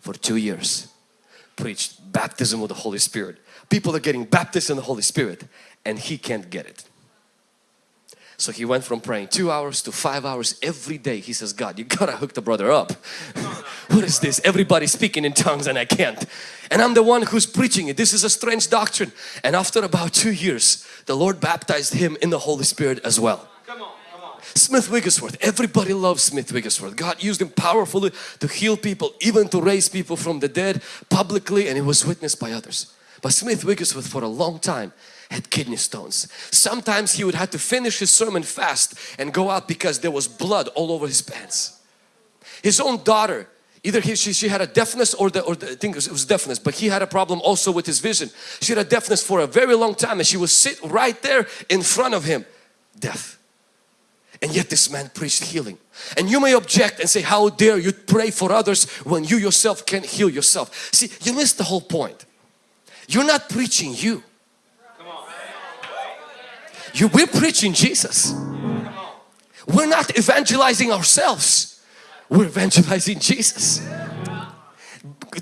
for two years preached baptism of the Holy Spirit. People are getting baptized in the Holy Spirit and he can't get it. So he went from praying two hours to five hours every day. He says, God, you gotta hook the brother up. what is this? Everybody speaking in tongues and I can't. And I'm the one who's preaching it. This is a strange doctrine. And after about two years, the Lord baptized him in the Holy Spirit as well. Smith Wigglesworth, everybody loves Smith Wigglesworth. God used him powerfully to heal people, even to raise people from the dead publicly and it was witnessed by others. But Smith Wigglesworth for a long time had kidney stones. Sometimes he would have to finish his sermon fast and go out because there was blood all over his pants. His own daughter, either he, she, she had a deafness or, the, or the, I think it was deafness, but he had a problem also with his vision. She had a deafness for a very long time and she would sit right there in front of him, deaf. And yet this man preached healing. And you may object and say, how dare you pray for others when you yourself can't heal yourself. See, you missed the whole point. You're not preaching you. You, we're preaching Jesus. We're not evangelizing ourselves. We're evangelizing Jesus.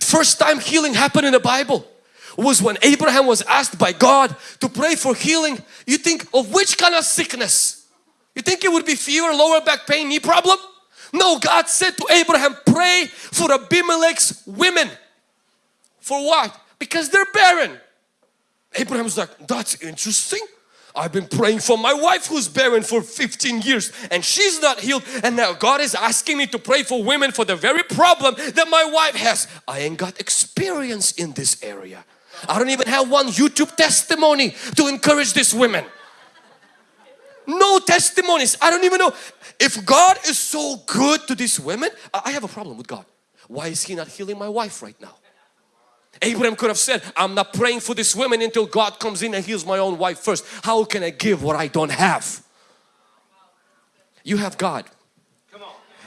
First time healing happened in the Bible was when Abraham was asked by God to pray for healing. You think of which kind of sickness? You think it would be fever, lower back pain, knee problem? No, God said to Abraham, pray for Abimelech's women. For what? Because they're barren. Abraham's like, that's interesting. I've been praying for my wife who's barren for 15 years and she's not healed and now God is asking me to pray for women for the very problem that my wife has. I ain't got experience in this area. I don't even have one YouTube testimony to encourage these women. No testimonies. I don't even know. If God is so good to these women, I have a problem with God. Why is He not healing my wife right now? Abraham could have said, I'm not praying for this woman until God comes in and heals my own wife first. How can I give what I don't have? You have God.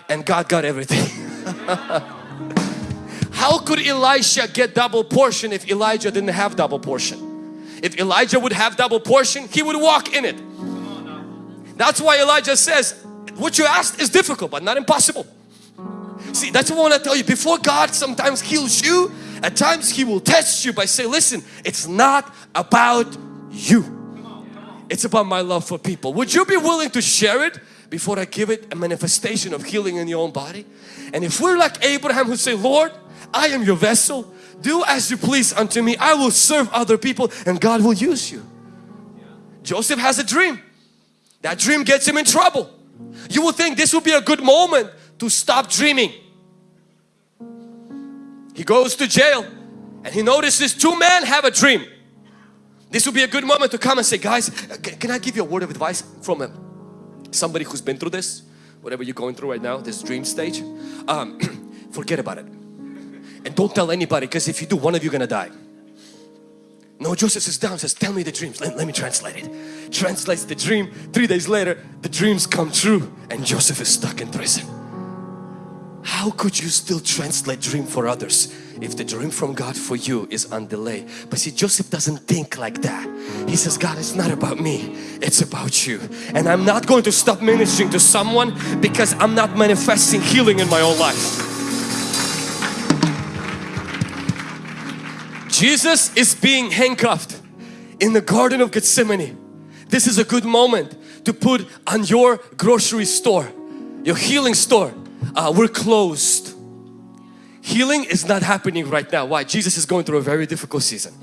And God got everything. How could Elisha get double portion if Elijah didn't have double portion? If Elijah would have double portion, he would walk in it. That's why Elijah says, what you asked is difficult but not impossible. See, that's what I want to tell you. Before God sometimes heals you, at times He will test you by saying, listen, it's not about you. It's about my love for people. Would you be willing to share it before I give it a manifestation of healing in your own body? And if we're like Abraham who say, Lord, I am your vessel. Do as you please unto me. I will serve other people and God will use you. Joseph has a dream. That dream gets him in trouble. You would think this would be a good moment to stop dreaming. He goes to jail and he notices two men have a dream. This would be a good moment to come and say, guys, can I give you a word of advice from a, somebody who's been through this? Whatever you're going through right now, this dream stage. Um, forget about it. And don't tell anybody because if you do, one of you gonna die. No, Joseph sits down says, tell me the dreams. Let, let me translate it. Translates the dream. Three days later, the dreams come true and Joseph is stuck in prison. How could you still translate dream for others if the dream from God for you is on delay? But see, Joseph doesn't think like that. He says, God, it's not about me, it's about you. And I'm not going to stop ministering to someone because I'm not manifesting healing in my own life. Jesus is being handcuffed in the Garden of Gethsemane. This is a good moment to put on your grocery store, your healing store. Uh, we're closed. Healing is not happening right now. Why? Jesus is going through a very difficult season.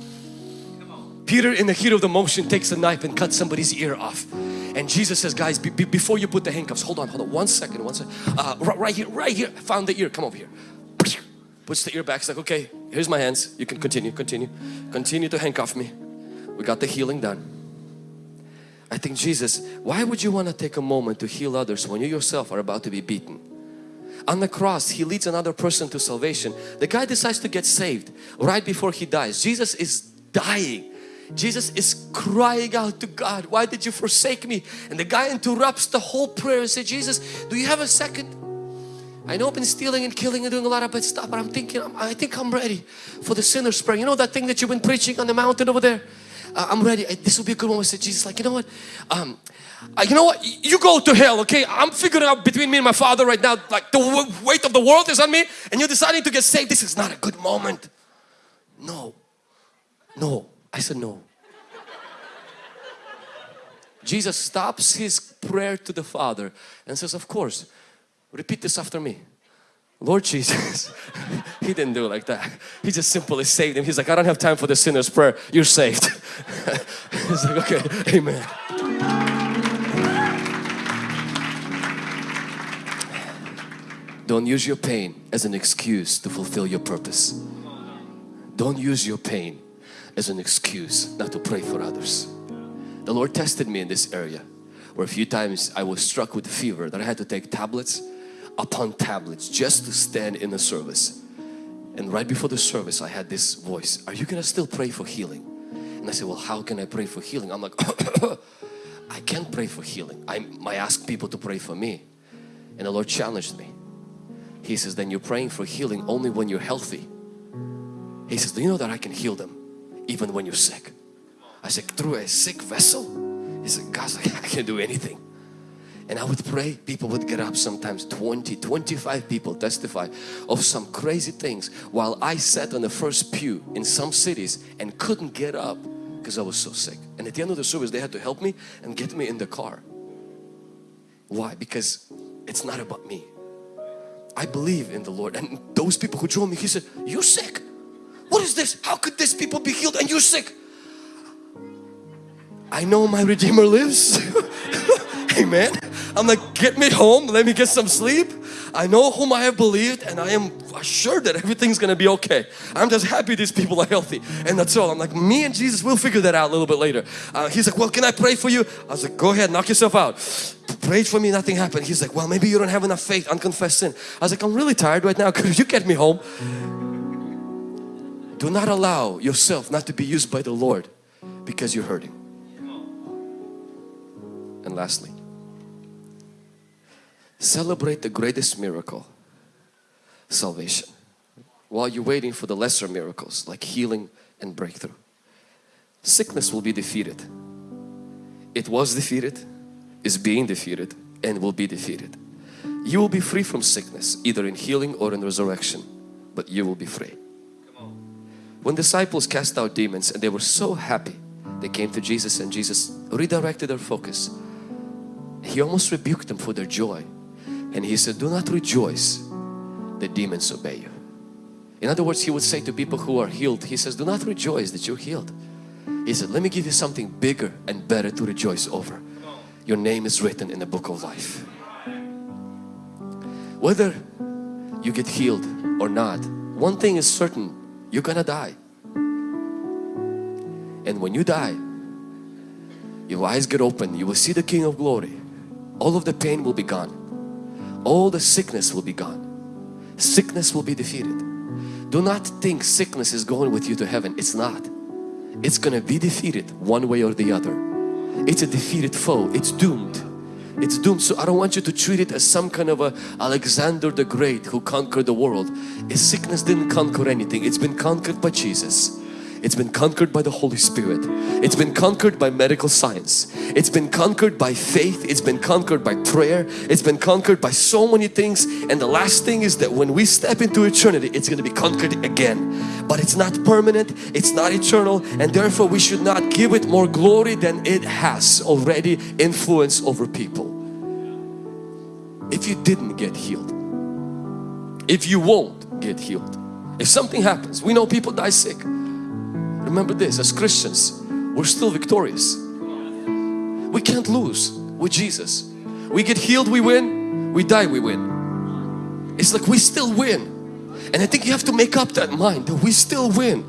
Peter in the heat of the motion takes a knife and cuts somebody's ear off. And Jesus says, guys, be, be, before you put the handcuffs, hold on, hold on, one second, one second. Uh, right, right here, right here, found the ear, come over here. Puts the ear back, he's like, okay, here's my hands. You can continue, continue, continue to handcuff me. We got the healing done. I think Jesus, why would you want to take a moment to heal others when you yourself are about to be beaten? On the cross, He leads another person to salvation. The guy decides to get saved right before he dies. Jesus is dying. Jesus is crying out to God, why did you forsake me? And the guy interrupts the whole prayer and says, Jesus, do you have a second? I know I've been stealing and killing and doing a lot of bad stuff, but I'm thinking, I think I'm ready for the sinner's prayer. You know that thing that you've been preaching on the mountain over there? I'm ready. This will be a good moment. I said, Jesus, like, you know what? Um, you know what? You go to hell, okay? I'm figuring out between me and my father right now, like the weight of the world is on me and you're deciding to get saved. This is not a good moment. No. No. I said no. Jesus stops his prayer to the Father and says, of course, repeat this after me. Lord Jesus, he didn't do it like that. He just simply saved him. He's like, I don't have time for the sinner's prayer. You're saved. He's like, okay, amen. Don't use your pain as an excuse to fulfill your purpose. Don't use your pain as an excuse not to pray for others. The Lord tested me in this area where a few times I was struck with fever that I had to take tablets upon tablets just to stand in the service. And right before the service I had this voice, are you gonna still pray for healing? And I said, well how can I pray for healing? I'm like, I can't pray for healing. I, I ask people to pray for me. And the Lord challenged me. He says, then you're praying for healing only when you're healthy. He says, do you know that I can heal them even when you're sick? I said, through a sick vessel? He said, God's like, I can't do anything. And I would pray, people would get up sometimes 20, 25 people testify of some crazy things while I sat on the first pew in some cities and couldn't get up because I was so sick. And at the end of the service they had to help me and get me in the car. Why? Because it's not about me. I believe in the Lord and those people who drove me, he said, you're sick. What is this? How could these people be healed and you're sick? I know my Redeemer lives. Amen. I'm like, get me home, let me get some sleep. I know whom I have believed and I am assured that everything's gonna be okay. I'm just happy these people are healthy and that's all. I'm like, me and Jesus, we'll figure that out a little bit later. Uh, he's like, well, can I pray for you? I was like, go ahead, knock yourself out. Prayed for me, nothing happened. He's like, well, maybe you don't have enough faith, unconfessed sin. I was like, I'm really tired right now. Could you get me home? Do not allow yourself not to be used by the Lord because you're hurting. And lastly, celebrate the greatest miracle, salvation, while you're waiting for the lesser miracles like healing and breakthrough. Sickness will be defeated. It was defeated, is being defeated and will be defeated. You will be free from sickness either in healing or in resurrection, but you will be free. When disciples cast out demons and they were so happy, they came to Jesus and Jesus redirected their focus. He almost rebuked them for their joy and he said, do not rejoice the demons obey you. In other words, he would say to people who are healed, he says, do not rejoice that you're healed. He said, let me give you something bigger and better to rejoice over. Your name is written in the book of life. Whether you get healed or not, one thing is certain, you're gonna die. And when you die, your eyes get open, you will see the King of Glory. All of the pain will be gone all the sickness will be gone. Sickness will be defeated. Do not think sickness is going with you to heaven. It's not. It's going to be defeated one way or the other. It's a defeated foe. It's doomed. it's doomed. So I don't want you to treat it as some kind of a Alexander the Great who conquered the world. His sickness didn't conquer anything. It's been conquered by Jesus. It's been conquered by the Holy Spirit. It's been conquered by medical science. It's been conquered by faith. It's been conquered by prayer. It's been conquered by so many things. And the last thing is that when we step into eternity, it's going to be conquered again. But it's not permanent. It's not eternal. And therefore we should not give it more glory than it has already influence over people. If you didn't get healed, if you won't get healed, if something happens, we know people die sick. Remember this, as Christians, we're still victorious. We can't lose with Jesus. We get healed, we win. We die, we win. It's like we still win. And I think you have to make up that mind that we still win.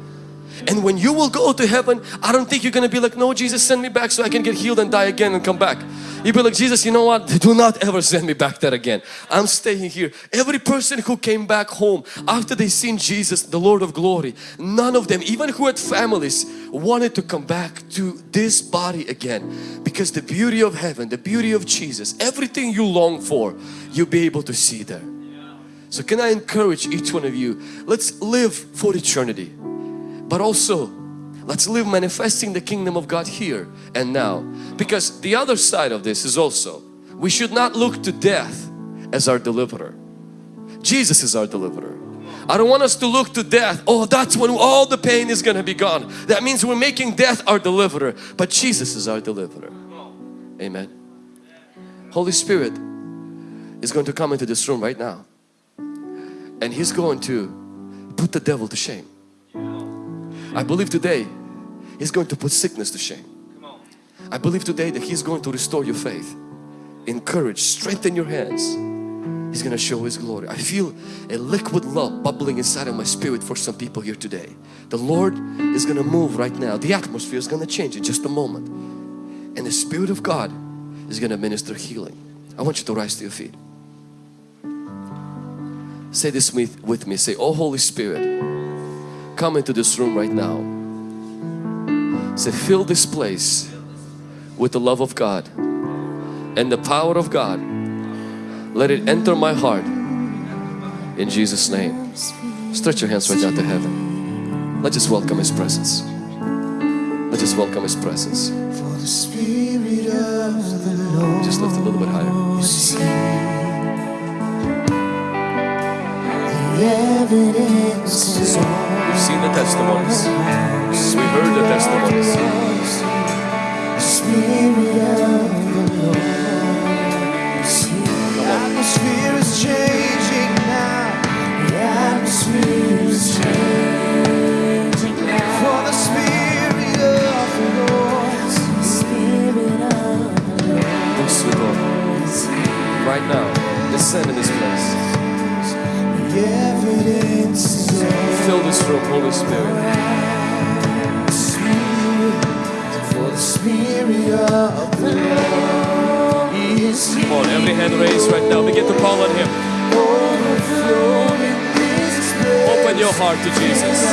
And when you will go to heaven, I don't think you're going to be like, no, Jesus, send me back so I can get healed and die again and come back. You'll be like, Jesus, you know what? Do not ever send me back there again. I'm staying here. Every person who came back home after they seen Jesus, the Lord of glory, none of them, even who had families, wanted to come back to this body again. Because the beauty of heaven, the beauty of Jesus, everything you long for, you'll be able to see there. So can I encourage each one of you, let's live for eternity but also let's live manifesting the kingdom of God here and now. Because the other side of this is also we should not look to death as our deliverer. Jesus is our deliverer. I don't want us to look to death. Oh that's when all the pain is gonna be gone. That means we're making death our deliverer. But Jesus is our deliverer. Amen. Holy Spirit is going to come into this room right now. And He's going to put the devil to shame I believe today He's going to put sickness to shame. I believe today that He's going to restore your faith, encourage, strengthen your hands. He's going to show His glory. I feel a liquid love bubbling inside of my spirit for some people here today. The Lord is going to move right now. The atmosphere is going to change in just a moment. And the Spirit of God is going to minister healing. I want you to rise to your feet. Say this with, with me. Say, Oh Holy Spirit, come into this room right now. Say, fill this place with the love of God and the power of God. Let it enter my heart in Jesus' name. Stretch your hands right out to heaven. Let's just welcome His presence. Let's just welcome His presence. Just lift a little bit higher. We've seen the testimonies. We've heard the testimonies. The atmosphere is changing now. The atmosphere is changing now. For the Spirit of the Lord. Yes, Lord. Right now, descend in this place. The evidence is Fill this room, Holy Spirit. for the Spirit of the Lord is Come on, every hand raised right now. Begin to call on Him. overflowing this place. Open your heart to Jesus.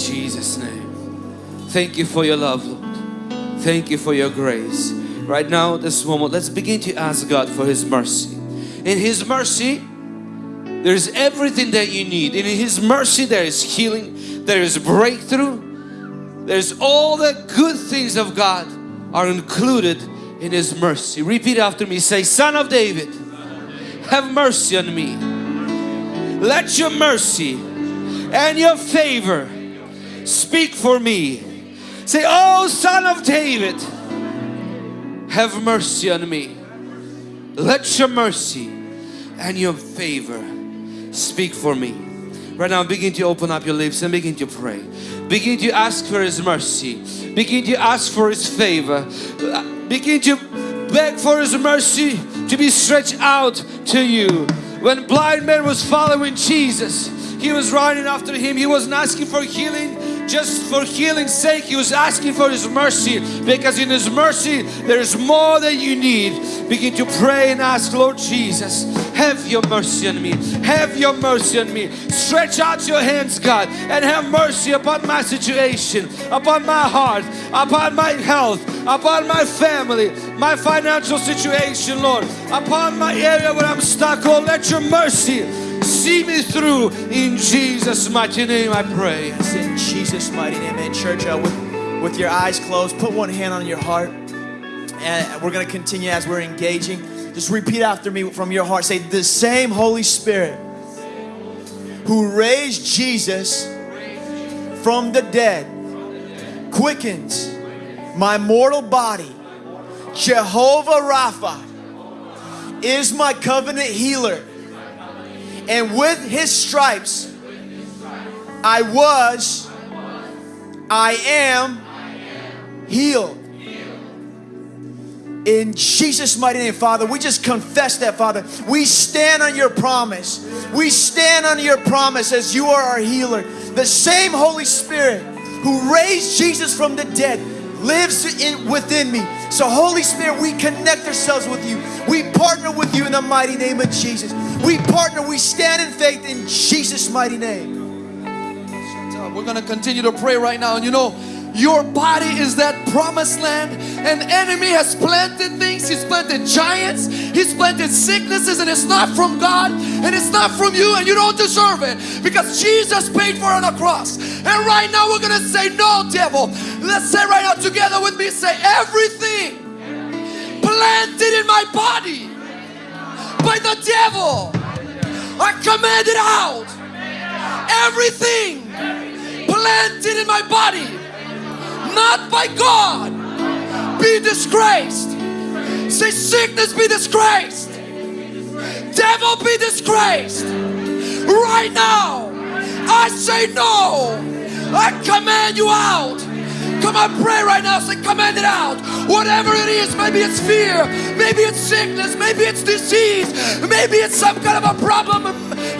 Jesus' name. Thank you for your love, Lord. Thank you for your grace. Right now, this moment, let's begin to ask God for His mercy. In His mercy, there is everything that you need. In His mercy, there is healing, there is breakthrough, there's all the good things of God are included in His mercy. Repeat after me say, Son of David, have mercy on me. Let your mercy and your favor speak for me. Say, Oh, Son of David, have mercy on me. Let your mercy and your favor speak for me. Right now, begin to open up your lips and begin to pray. Begin to ask for His mercy. Begin to ask for His favor. Begin to beg for His mercy to be stretched out to you. When blind man was following Jesus, he was running after him. He wasn't asking for healing just for healing's sake. He was asking for His mercy because in His mercy there is more than you need. Begin to pray and ask, Lord Jesus, have your mercy on me. Have your mercy on me. Stretch out your hands, God, and have mercy upon my situation, upon my heart, upon my health, upon my family, my financial situation, Lord, upon my area where I'm stuck. Oh, let your mercy see me through. In Jesus' mighty name I pray. It's in Jesus' mighty name, and church, uh, with, with your eyes closed, put one hand on your heart, and we're going to continue as we're engaging. Just repeat after me from your heart. Say, the same Holy Spirit who raised Jesus from the dead quickens my mortal body. Jehovah Rapha is my covenant healer. And with his stripes, I was, I am healed. In Jesus' mighty name, Father, we just confess that, Father. We stand on your promise. We stand on your promise as you are our healer. The same Holy Spirit who raised Jesus from the dead lives in, within me. So, Holy Spirit, we connect ourselves with you. We partner with you in the mighty name of Jesus. We partner, we stand in faith in Jesus' mighty name. We're going to continue to pray right now. And you know, your body is that promised land. And enemy has planted things. He's planted giants. He's planted sicknesses. And it's not from God. And it's not from you. And you don't deserve it. Because Jesus paid for it on the cross. And right now we're going to say, no, devil. Let's say right now together with me, say, everything planted in my body by the devil, I command it out. Everything planted in my body, not by God, be disgraced. Say, sickness be disgraced. Devil be disgraced. Right now, I say no. I command you out. Come on, pray right now. Say, command it out. Whatever it is, maybe it's fear, maybe it's sickness, maybe it's disease, maybe it's some kind of a problem,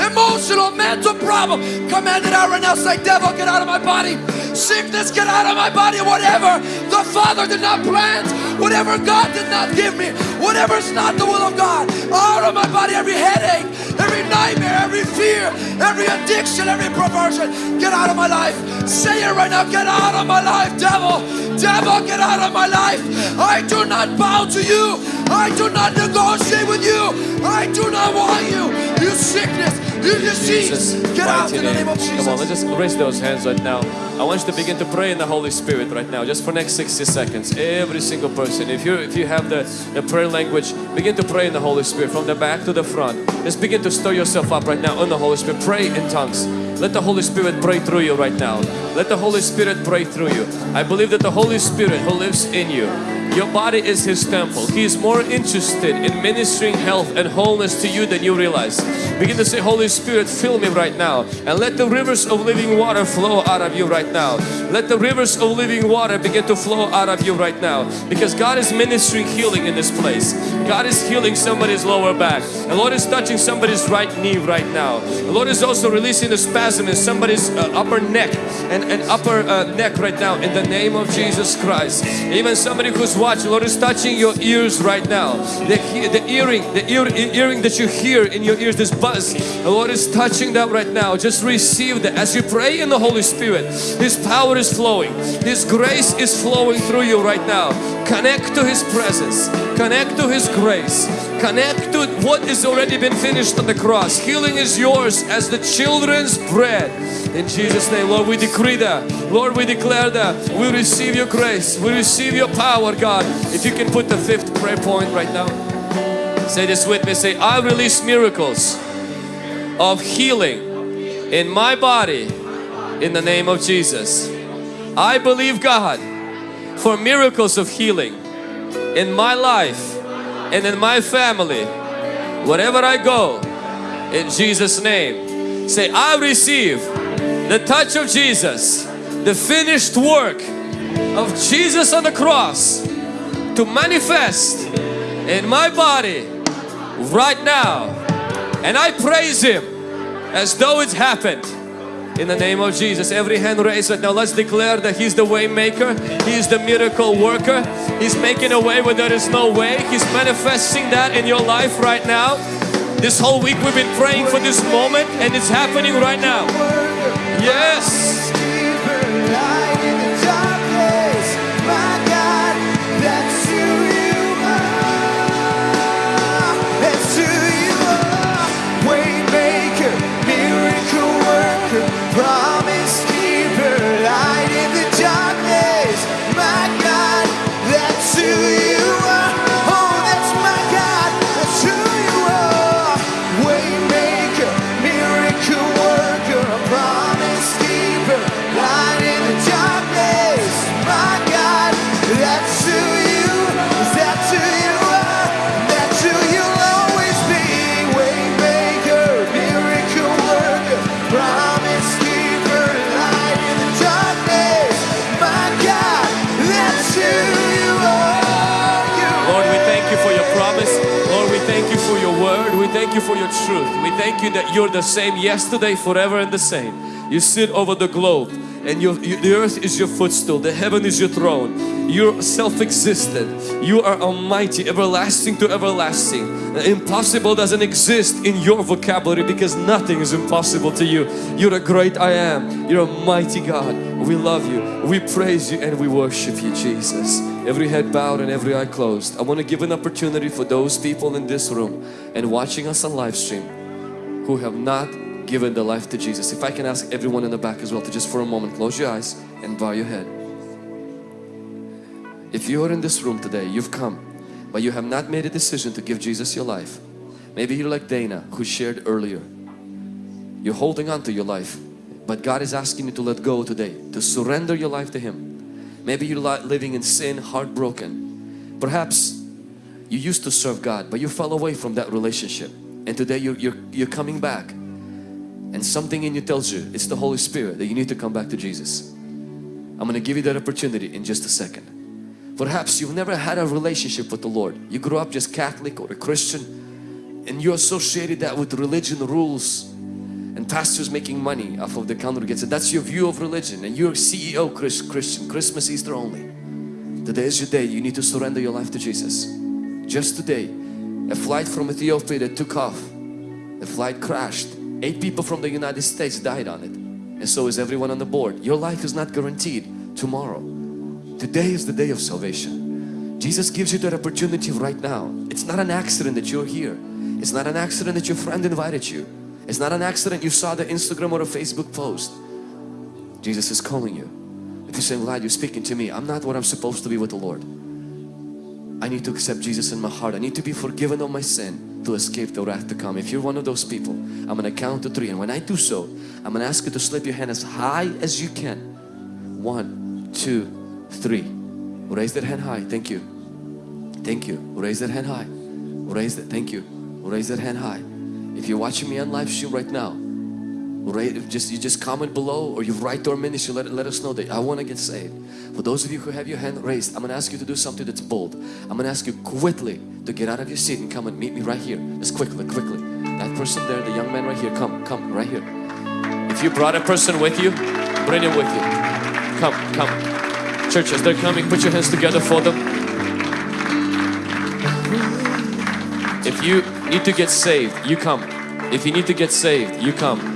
emotional, mental problem. Command it out right now. Say, devil, get out of my body. Sickness, get out of my body. Whatever the Father did not plant, whatever God did not give me, whatever is not the will of God, out of my body. Every headache, every nightmare, every fear, every addiction, every perversion, get out of my life. Say it right now. Get out of my life, devil. Devil, Devil, get out of my life. I do not bow to you. I do not negotiate with you. I do not want you. You sickness, you disease. Get out in the name of Jesus. Come on, let's just raise those hands right now. I want you to begin to pray in the Holy Spirit right now, just for next 60 seconds. Every single person. If you if you have the, the prayer language, begin to pray in the Holy Spirit from the back to the front. Just begin to stir yourself up right now in the Holy Spirit. Pray in tongues. Let the Holy Spirit pray through you right now. Let the Holy Spirit pray through you. I believe that the Holy Spirit who lives in you, your body is His temple. He is more interested in ministering health and wholeness to you than you realize. Begin to say, Holy Spirit, fill me right now. And let the rivers of living water flow out of you right now. Let the rivers of living water begin to flow out of you right now. Because God is ministering healing in this place. God is healing somebody's lower back. The Lord is touching somebody's right knee right now. The Lord is also releasing the spasm in somebody's uh, upper neck and, and upper uh, neck right now in the name of Jesus Christ. Even somebody who's watching, the Lord is touching your ears right now. The, the earring, the ear, earring that you hear in your ears, this buzz, the Lord is touching that right now. Just receive that. As you pray in the Holy Spirit, His power is flowing. His grace is flowing through you right now. Connect to His presence. Connect to His grace. Connect to what is already been finished on the cross. Healing is yours as the children's bread. In Jesus' name, Lord, we decree that. Lord, we declare that. We receive your grace. We receive your power, God. If you can put the fifth prayer point right now. Say this with me. Say, I release miracles of healing in my body in the name of Jesus. I believe God for miracles of healing in my life and in my family. Wherever I go, in Jesus' name. Say, I receive the touch of Jesus, the finished work of Jesus on the cross to manifest in my body right now. And I praise Him as though it's happened. In the name of Jesus, every hand raised right now, let's declare that He's the way maker, He's the miracle worker, He's making a way where there is no way, He's manifesting that in your life right now. This whole week we've been praying for this moment and it's happening right now. Yes! For your truth. We thank you that you're the same yesterday, forever and the same. You sit over the globe and your, you- the earth is your footstool. The heaven is your throne. You're self-existent. You are almighty, everlasting to everlasting. Impossible doesn't exist in your vocabulary because nothing is impossible to you. You're a great I am. You're a mighty God. We love you. We praise you and we worship you, Jesus. Every head bowed and every eye closed. I want to give an opportunity for those people in this room and watching us on live stream who have not given their life to Jesus. If I can ask everyone in the back as well to just for a moment close your eyes and bow your head. If you are in this room today, you've come, but you have not made a decision to give Jesus your life. Maybe you're like Dana who shared earlier. You're holding on to your life, but God is asking you to let go today, to surrender your life to Him. Maybe you're living in sin, heartbroken. Perhaps you used to serve God, but you fell away from that relationship. And today you're, you're, you're coming back. And something in you tells you, it's the Holy Spirit, that you need to come back to Jesus. I'm going to give you that opportunity in just a second. Perhaps you've never had a relationship with the Lord. You grew up just Catholic or a Christian and you associated that with religion rules. and pastors making money off of the congregation. That's your view of religion and you're CEO Chris, Christian, Christmas, Easter only. Today is your day. You need to surrender your life to Jesus. Just today, a flight from Ethiopia that took off. The flight crashed. Eight people from the United States died on it. And so is everyone on the board. Your life is not guaranteed tomorrow. Today is the day of salvation. Jesus gives you that opportunity right now. It's not an accident that you're here. It's not an accident that your friend invited you. It's not an accident you saw the Instagram or a Facebook post. Jesus is calling you. If you're saying, Vlad, you're speaking to me. I'm not what I'm supposed to be with the Lord. I need to accept Jesus in my heart. I need to be forgiven of my sin to escape the wrath to come. If you're one of those people, I'm going to count to three. And when I do so, I'm going to ask you to slip your hand as high as you can. One, two, three. Raise that hand high. Thank you. Thank you. Raise that hand high. Raise that. Thank you. Raise that hand high. If you're watching me on live stream right now, right, just you just comment below or you write to our ministry. Let, let us know that I want to get saved. For those of you who have your hand raised, I'm going to ask you to do something that's bold. I'm going to ask you quickly to get out of your seat and come and meet me right here. Just quickly, quickly. That person there, the young man right here, come, come, right here. If you brought a person with you, bring him with you. Come, come. Church, as they're coming, put your hands together for them. If you need to get saved, you come. If you need to get saved, you come.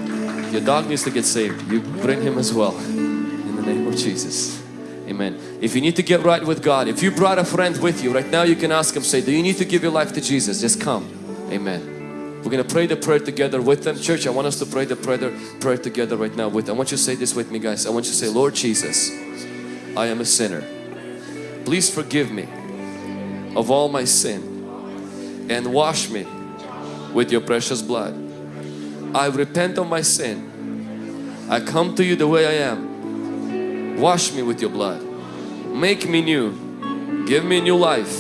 Your dog needs to get saved, you bring him as well. In the name of Jesus. Amen. If you need to get right with God, if you brought a friend with you, right now you can ask him, say, do you need to give your life to Jesus? Just come. Amen. We're going to pray the prayer together with them. Church, I want us to pray the prayer, prayer together right now with them. I want you to say this with me guys. I want you to say, Lord Jesus, I am a sinner. Please forgive me of all my sin and wash me with your precious blood. I repent of my sin. I come to you the way I am. Wash me with your blood. Make me new. Give me new life.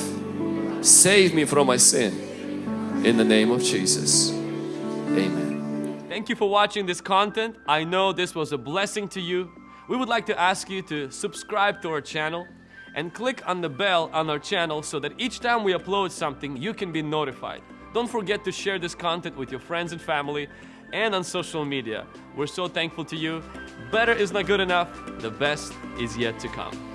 Save me from my sin. In the name of Jesus. Amen. Thank you for watching this content. I know this was a blessing to you. We would like to ask you to subscribe to our channel and click on the bell on our channel so that each time we upload something you can be notified. Don't forget to share this content with your friends and family and on social media. We're so thankful to you. Better is not good enough. The best is yet to come.